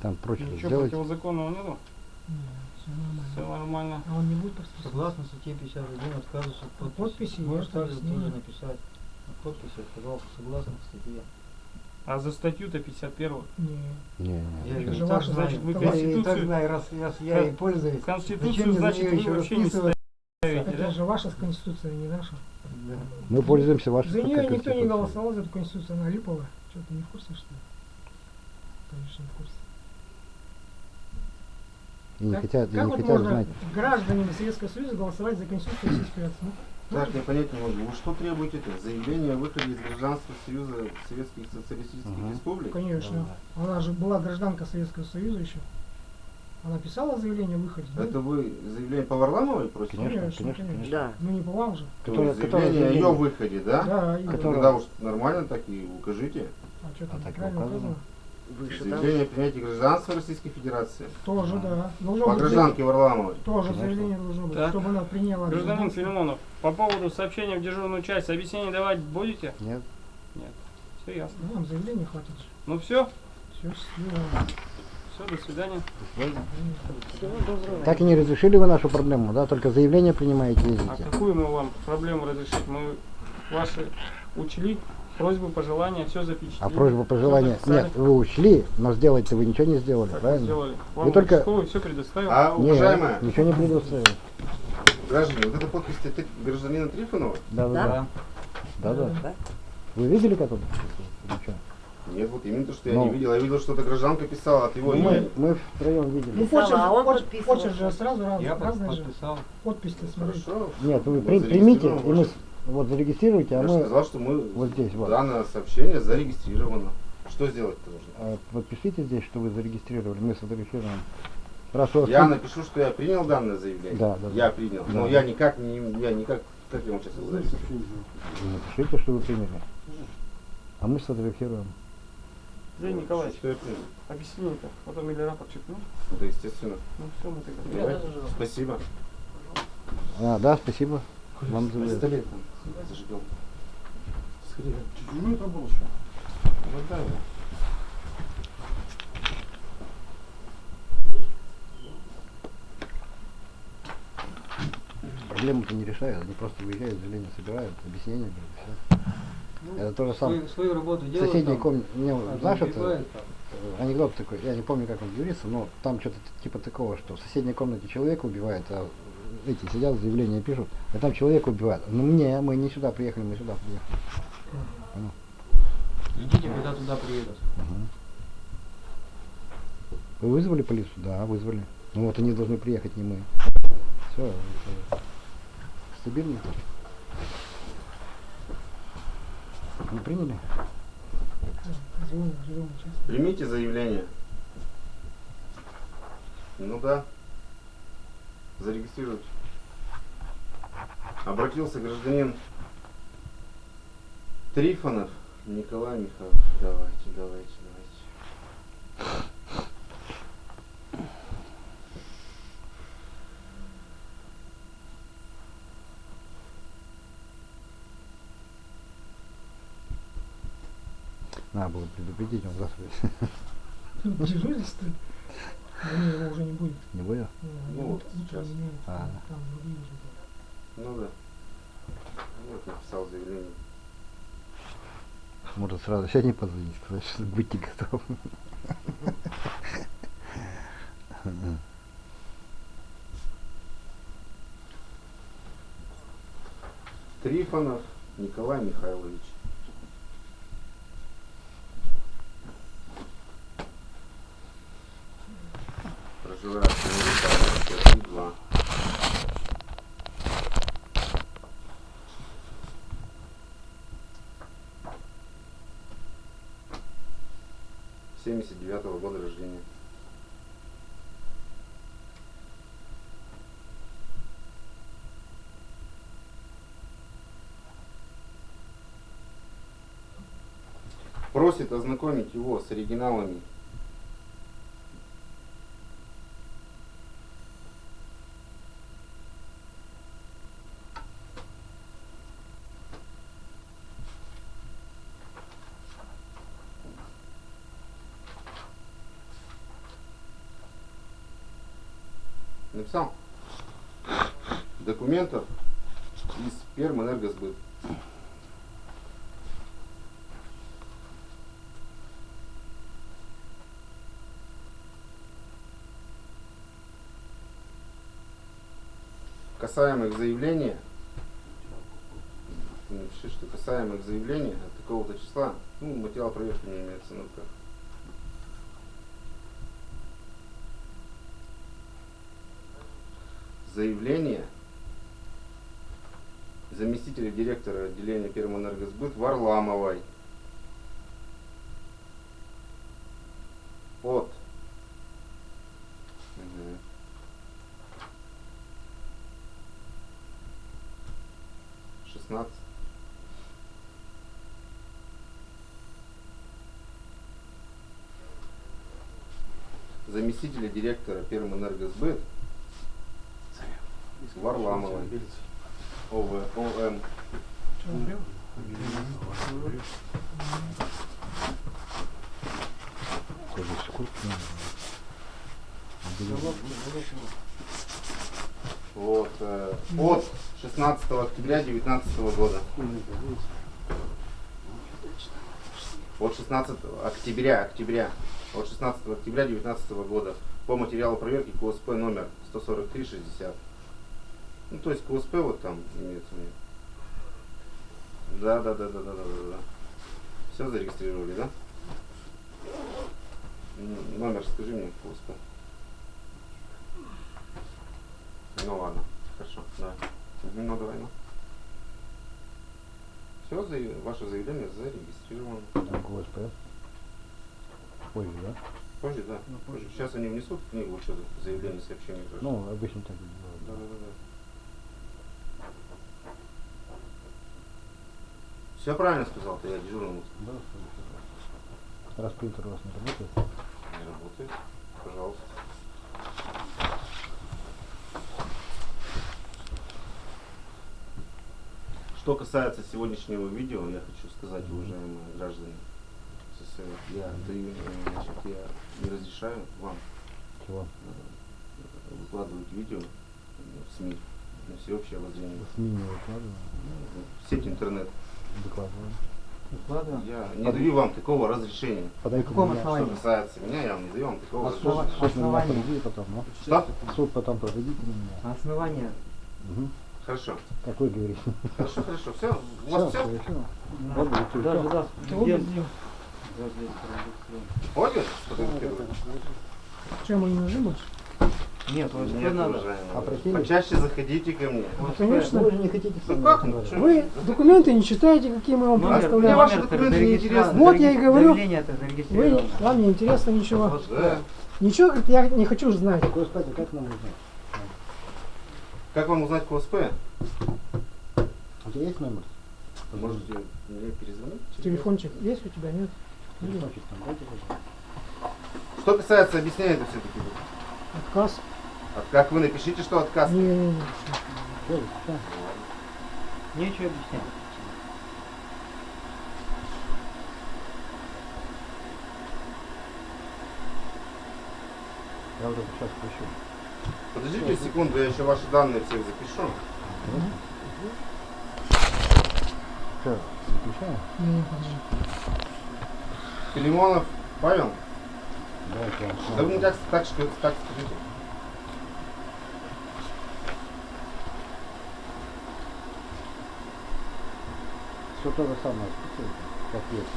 Там прочее Ничего сделать. противозаконного нету? Все нормально. Все нормально. А он не будет подписывать? Согласно статье 51 отказываться от подписи. Подписи, оставили объяснение. тоже написать. От подписи отказался согласно статье. А за статью-то 51 Не. Не, не. Я же так значит, вы Это Я и так Конституцию- знаю, раз, раз я и пользуюсь. Зачем Конституцию, значит, вы еще вообще не ставите, Это да? же ваша конституция, не наша. Да. Мы пользуемся вашей За нее никто не голосовал за эту конституцию, она липовая. Что, ты не в курсе, что ли? Конечно, не в курсе. И не Как- хотят, и как не вот хотят можно знать. гражданам Советского Союза голосовать за конституцию Российской Федерации? Ну, Так, я понять не могу. Вы что требуете-то? Заявление о выходе из гражданства Союза Советских Социалистических Ага. Республик? конечно. Она же была гражданка Советского Союза еще. Она писала заявление о выходе. да? Это вы заявление по Варламовой просите? Конечно, конечно, конечно, конечно. Да. Ну не по вам же. То Которое- которое заявление о ее заявление. выходе, да? Да. Которое- Тогда уж нормально так и укажите. А что А там так и правильно указано. указано? Выше. Заявление о принятии гражданства Российской Федерации. Тоже, да. Должно По быть гражданке Варламовой. Тоже Конечно. заявление должно быть, Так. чтобы она приняла Гражданин гражданство. Филимонов, по поводу сообщения в дежурную часть, объяснение давать будете? Нет. Все ясно. Ну, Нам заявление хватит. Ну все, Все, все, до свидания. Всего доброго. Так и не разрешили вы нашу проблему, да? Только заявление принимаете, А ездите. какую мы вам проблему разрешить? Мы ваши учли, просьбы, пожелания, все запечатлели. А просьба, всё пожелания, нет, вы учли, но сделать-то вы ничего не сделали, Так мы правильно? сделали. Вам только- все предоставил. А, Нет, уважаемая, ничего не предоставил. граждане, вот эта подпись ты гражданина Трифонова? Да, да, Да? да. Да? Вы видели, как он? Ничего. Нет, вот именно то, что я Ну. не видел. Я видел, что это гражданка писала от его Мы, имени. мы втроем видели. Ну, почерк, а он поч- подписывал. почерк же сразу раз, Я разные же. подписал. Подпись-то смотри. Хорошо. Нет, вы при- примите, и мы вот зарегистрируйте, а Я мы сказал, что мы вот здесь, вот. данное сообщение зарегистрировано. Что сделать-то нужно? э, подпишите здесь, что вы зарегистрировали, мы сфотографируем. Раз вас Я напишу, что я принял данное заявление. Да, да, Я да. принял. Да. Но я никак не, я никак, как я вам сейчас его зарегистрирую? Напишите, что вы приняли. А мы сфотографируем. Леонид Николаевич, объяснение-то. Потом или рапорт чекнул. Да, естественно. Ну все, мы тогда. Спасибо. А, да, спасибо. Вам за Там зажигал. Скорее. Это было что? Вот да. Проблему-то не решают, они просто выезжают, заявление собирают, объяснения, говорят, все. Это то же самое. Свою, свою работу делают. мне, а знаешь, это там. анекдот такой, я не помню, как он говорится, но там что-то типа такого, что в соседней комнате человека убивают, а эти сидят, заявление пишут, а там человека убивают. Ну не, мы не сюда приехали, мы сюда приехали. Ждите, когда туда приедут. Мгм. Вы вызвали полицию? Да, вызвали. Ну вот они должны приехать, не мы. Все, стабильно. Не приняли? Живем сейчас. Примите заявление. Ну да. Зарегистрируйте. Обратился гражданин Трифонов Николай Михайлович. Давайте, давайте, давайте. Надо было предупредить, он завтра? Да не, его уже не будет. не будет. Ну, Ну, вот сейчас. А. Там другие уже. Ну да. Вот написал заявление. Может сразу сегодня позвонить, сказать, что будьте готовы. Трифонов Николай Михайлович. Проживает в городе 2. Семьдесят девятого года рождения. Просит ознакомить его с оригиналами Написал? Документов из Пермэнергосбыт. Заявления, ты напиши, что касаемо их заявления от такого-то числа, ну, материал проверки не имеется на руках. Заявление заместителя директора отделения Пермэнергосбыт Варламовой от Мгм. шестнадцать заместителя директора Пермэнергосбыт Варламовой. ОВ, ОМ вот, э, от 16 октября 2019 года. От 16 октября, октября, от 16 октября 2019 года. По материалу проверки КУСП номер 14360. Ну, то есть КУСП вот там имеется в виду. Да, да, да, да, да, да, да, да. Все зарегистрировали, да? Номер скажи мне КУСП. Ну ладно, хорошо, да. Ну давай, ну. Все, ваше заявление зарегистрировано. Так, ГОСП. Позже, да? Позже, да. позже. Сейчас они внесут в книгу учета заявление сообщения. Ну, обычно так и да, да, да, да. Все правильно сказал, ты я дежурному Да. Раз принтер у вас не работает, не работает. Пожалуйста. Что касается сегодняшнего видео, я хочу сказать, уважаемые граждане, СССР, я значит, я не разрешаю вам чего? э, выкладывать видео в СМИ на всеобщее обозрение. В СМИ не выкладываю, В сеть интернет. Выкладываю. Выкладываем. Я не даю вам такого разрешения. На меня. основании? Что касается меня, я вам не даю вам такого Основа- разрешения. Меня Основание. потом, ну. Что? Суд потом проведите на меня. Основание. Угу. Хорошо. Как вы говорите. Хорошо, хорошо. Все. У вас все? хорошо. Да, Даже, да, Ты. Ольга фотографирует? Что, мы не нужны больше? Нет, вот Нет, надо. уважаемые. Опросили? Почаще заходите ко мне. Ну, Ну, конечно. вы же не хотите Ну как? Ну? Вы документы не читаете, какие мы вам Мне предоставляем. ваши номер документы не интересны. Вот я и говорю. Это Вы, вам не интересно ничего. Да. Ничего, говорит, я не хочу знать. А как нам узнать? Как вам узнать КОСП? У тебя есть номер? Можете мне перезвонить? Телефончик есть у тебя, нет? Телефончик там, дайте, пожалуйста. Что касается, объясняет все-таки. Отказ. От, как вы напишите, что отказ. Не-не-не. Всё, всё. Нечего объяснять. Я вот это сейчас включу. Подождите секунду, я еще ваши данные всех запишу. Выключаем? Не-не-не. Филимонов Павел? Давайте я вам Да вы мне так, так, так скажите. Все то же самое, списывайте, как есть.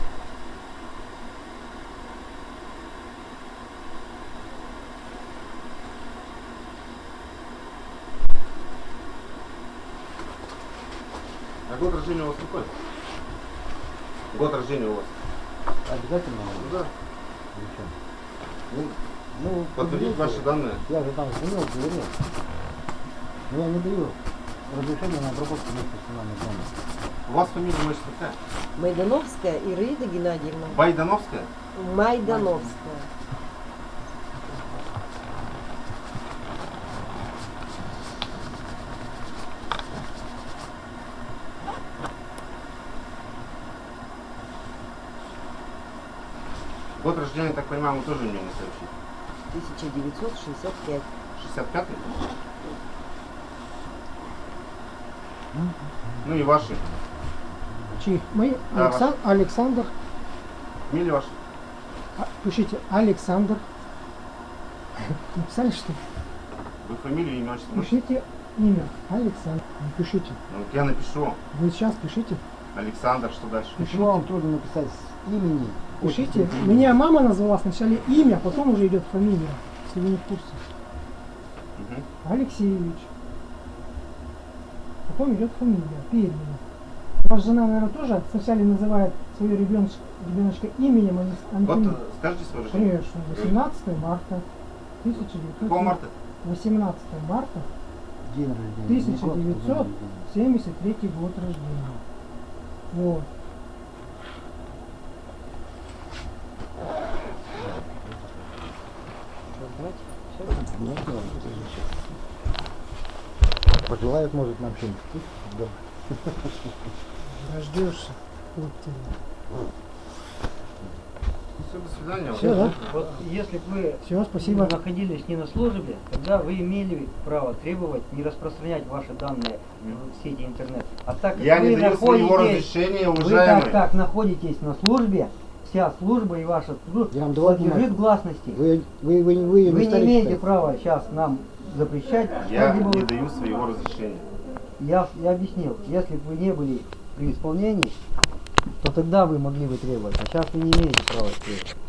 А год рождения у вас какой? Год рождения у вас? Обязательно Ну да. Зачем? Ну, Ну, подтвердить подождите. ваши данные. Я же там звонил, говорил. Но я не даю разрешения на обработку персональных данных. У вас фамилия, значит, какая? Майдановская Ираида Геннадьевна. Байдановская? Майдановская. Год рождения, так понимаю, вы тоже не сообщите. 1965. 65-й? Ну и ваши. Чьи? Мои? Да, Алексан- Александр. Фамилия ваша? А, Пишите Александр. Написали что? ли? Вы фамилию, имя, отчество можете? Пишите имя. Александр. Не Пишите. Ну, вот я напишу. Вы сейчас пишите. Александр, что дальше? Почему вам трудно написать с имени? Пишите. Меня мама назвала сначала имя, потом уже идет фамилия, если вы не в курсе. Мгм. Алексеевич. Потом идет фамилия, Пермина. Ваша жена, наверное, тоже сначала называет свою ребеночка, ребеночка именем, а а не Вот э, скажите свое рождение. Конечно, 18 марта. 1900. Какого марта? 18 марта День рождения. не год, день 1900. рождения. 73 год рождения. Вот. Пожелает, может, нам что-нибудь. Дождешься. Вот тебе. Все, до свидания. Все, да? Вот если бы вы Все, спасибо. находились не на службе, тогда вы имели право требовать не распространять ваши данные в сети интернет. А так как Я вы не даю своего разрешения, вы уважаемый. так, так находитесь на службе, вся служба и ваша служба Я вам подлежит гласности. Вы, вы, вы, вы, Вы не старик, имеете права сейчас нам запрещать. Я не даю своего разрешения. я, я объяснил, если бы вы не были при исполнении, то тогда вы могли бы требовать, а сейчас вы не имеете права требовать.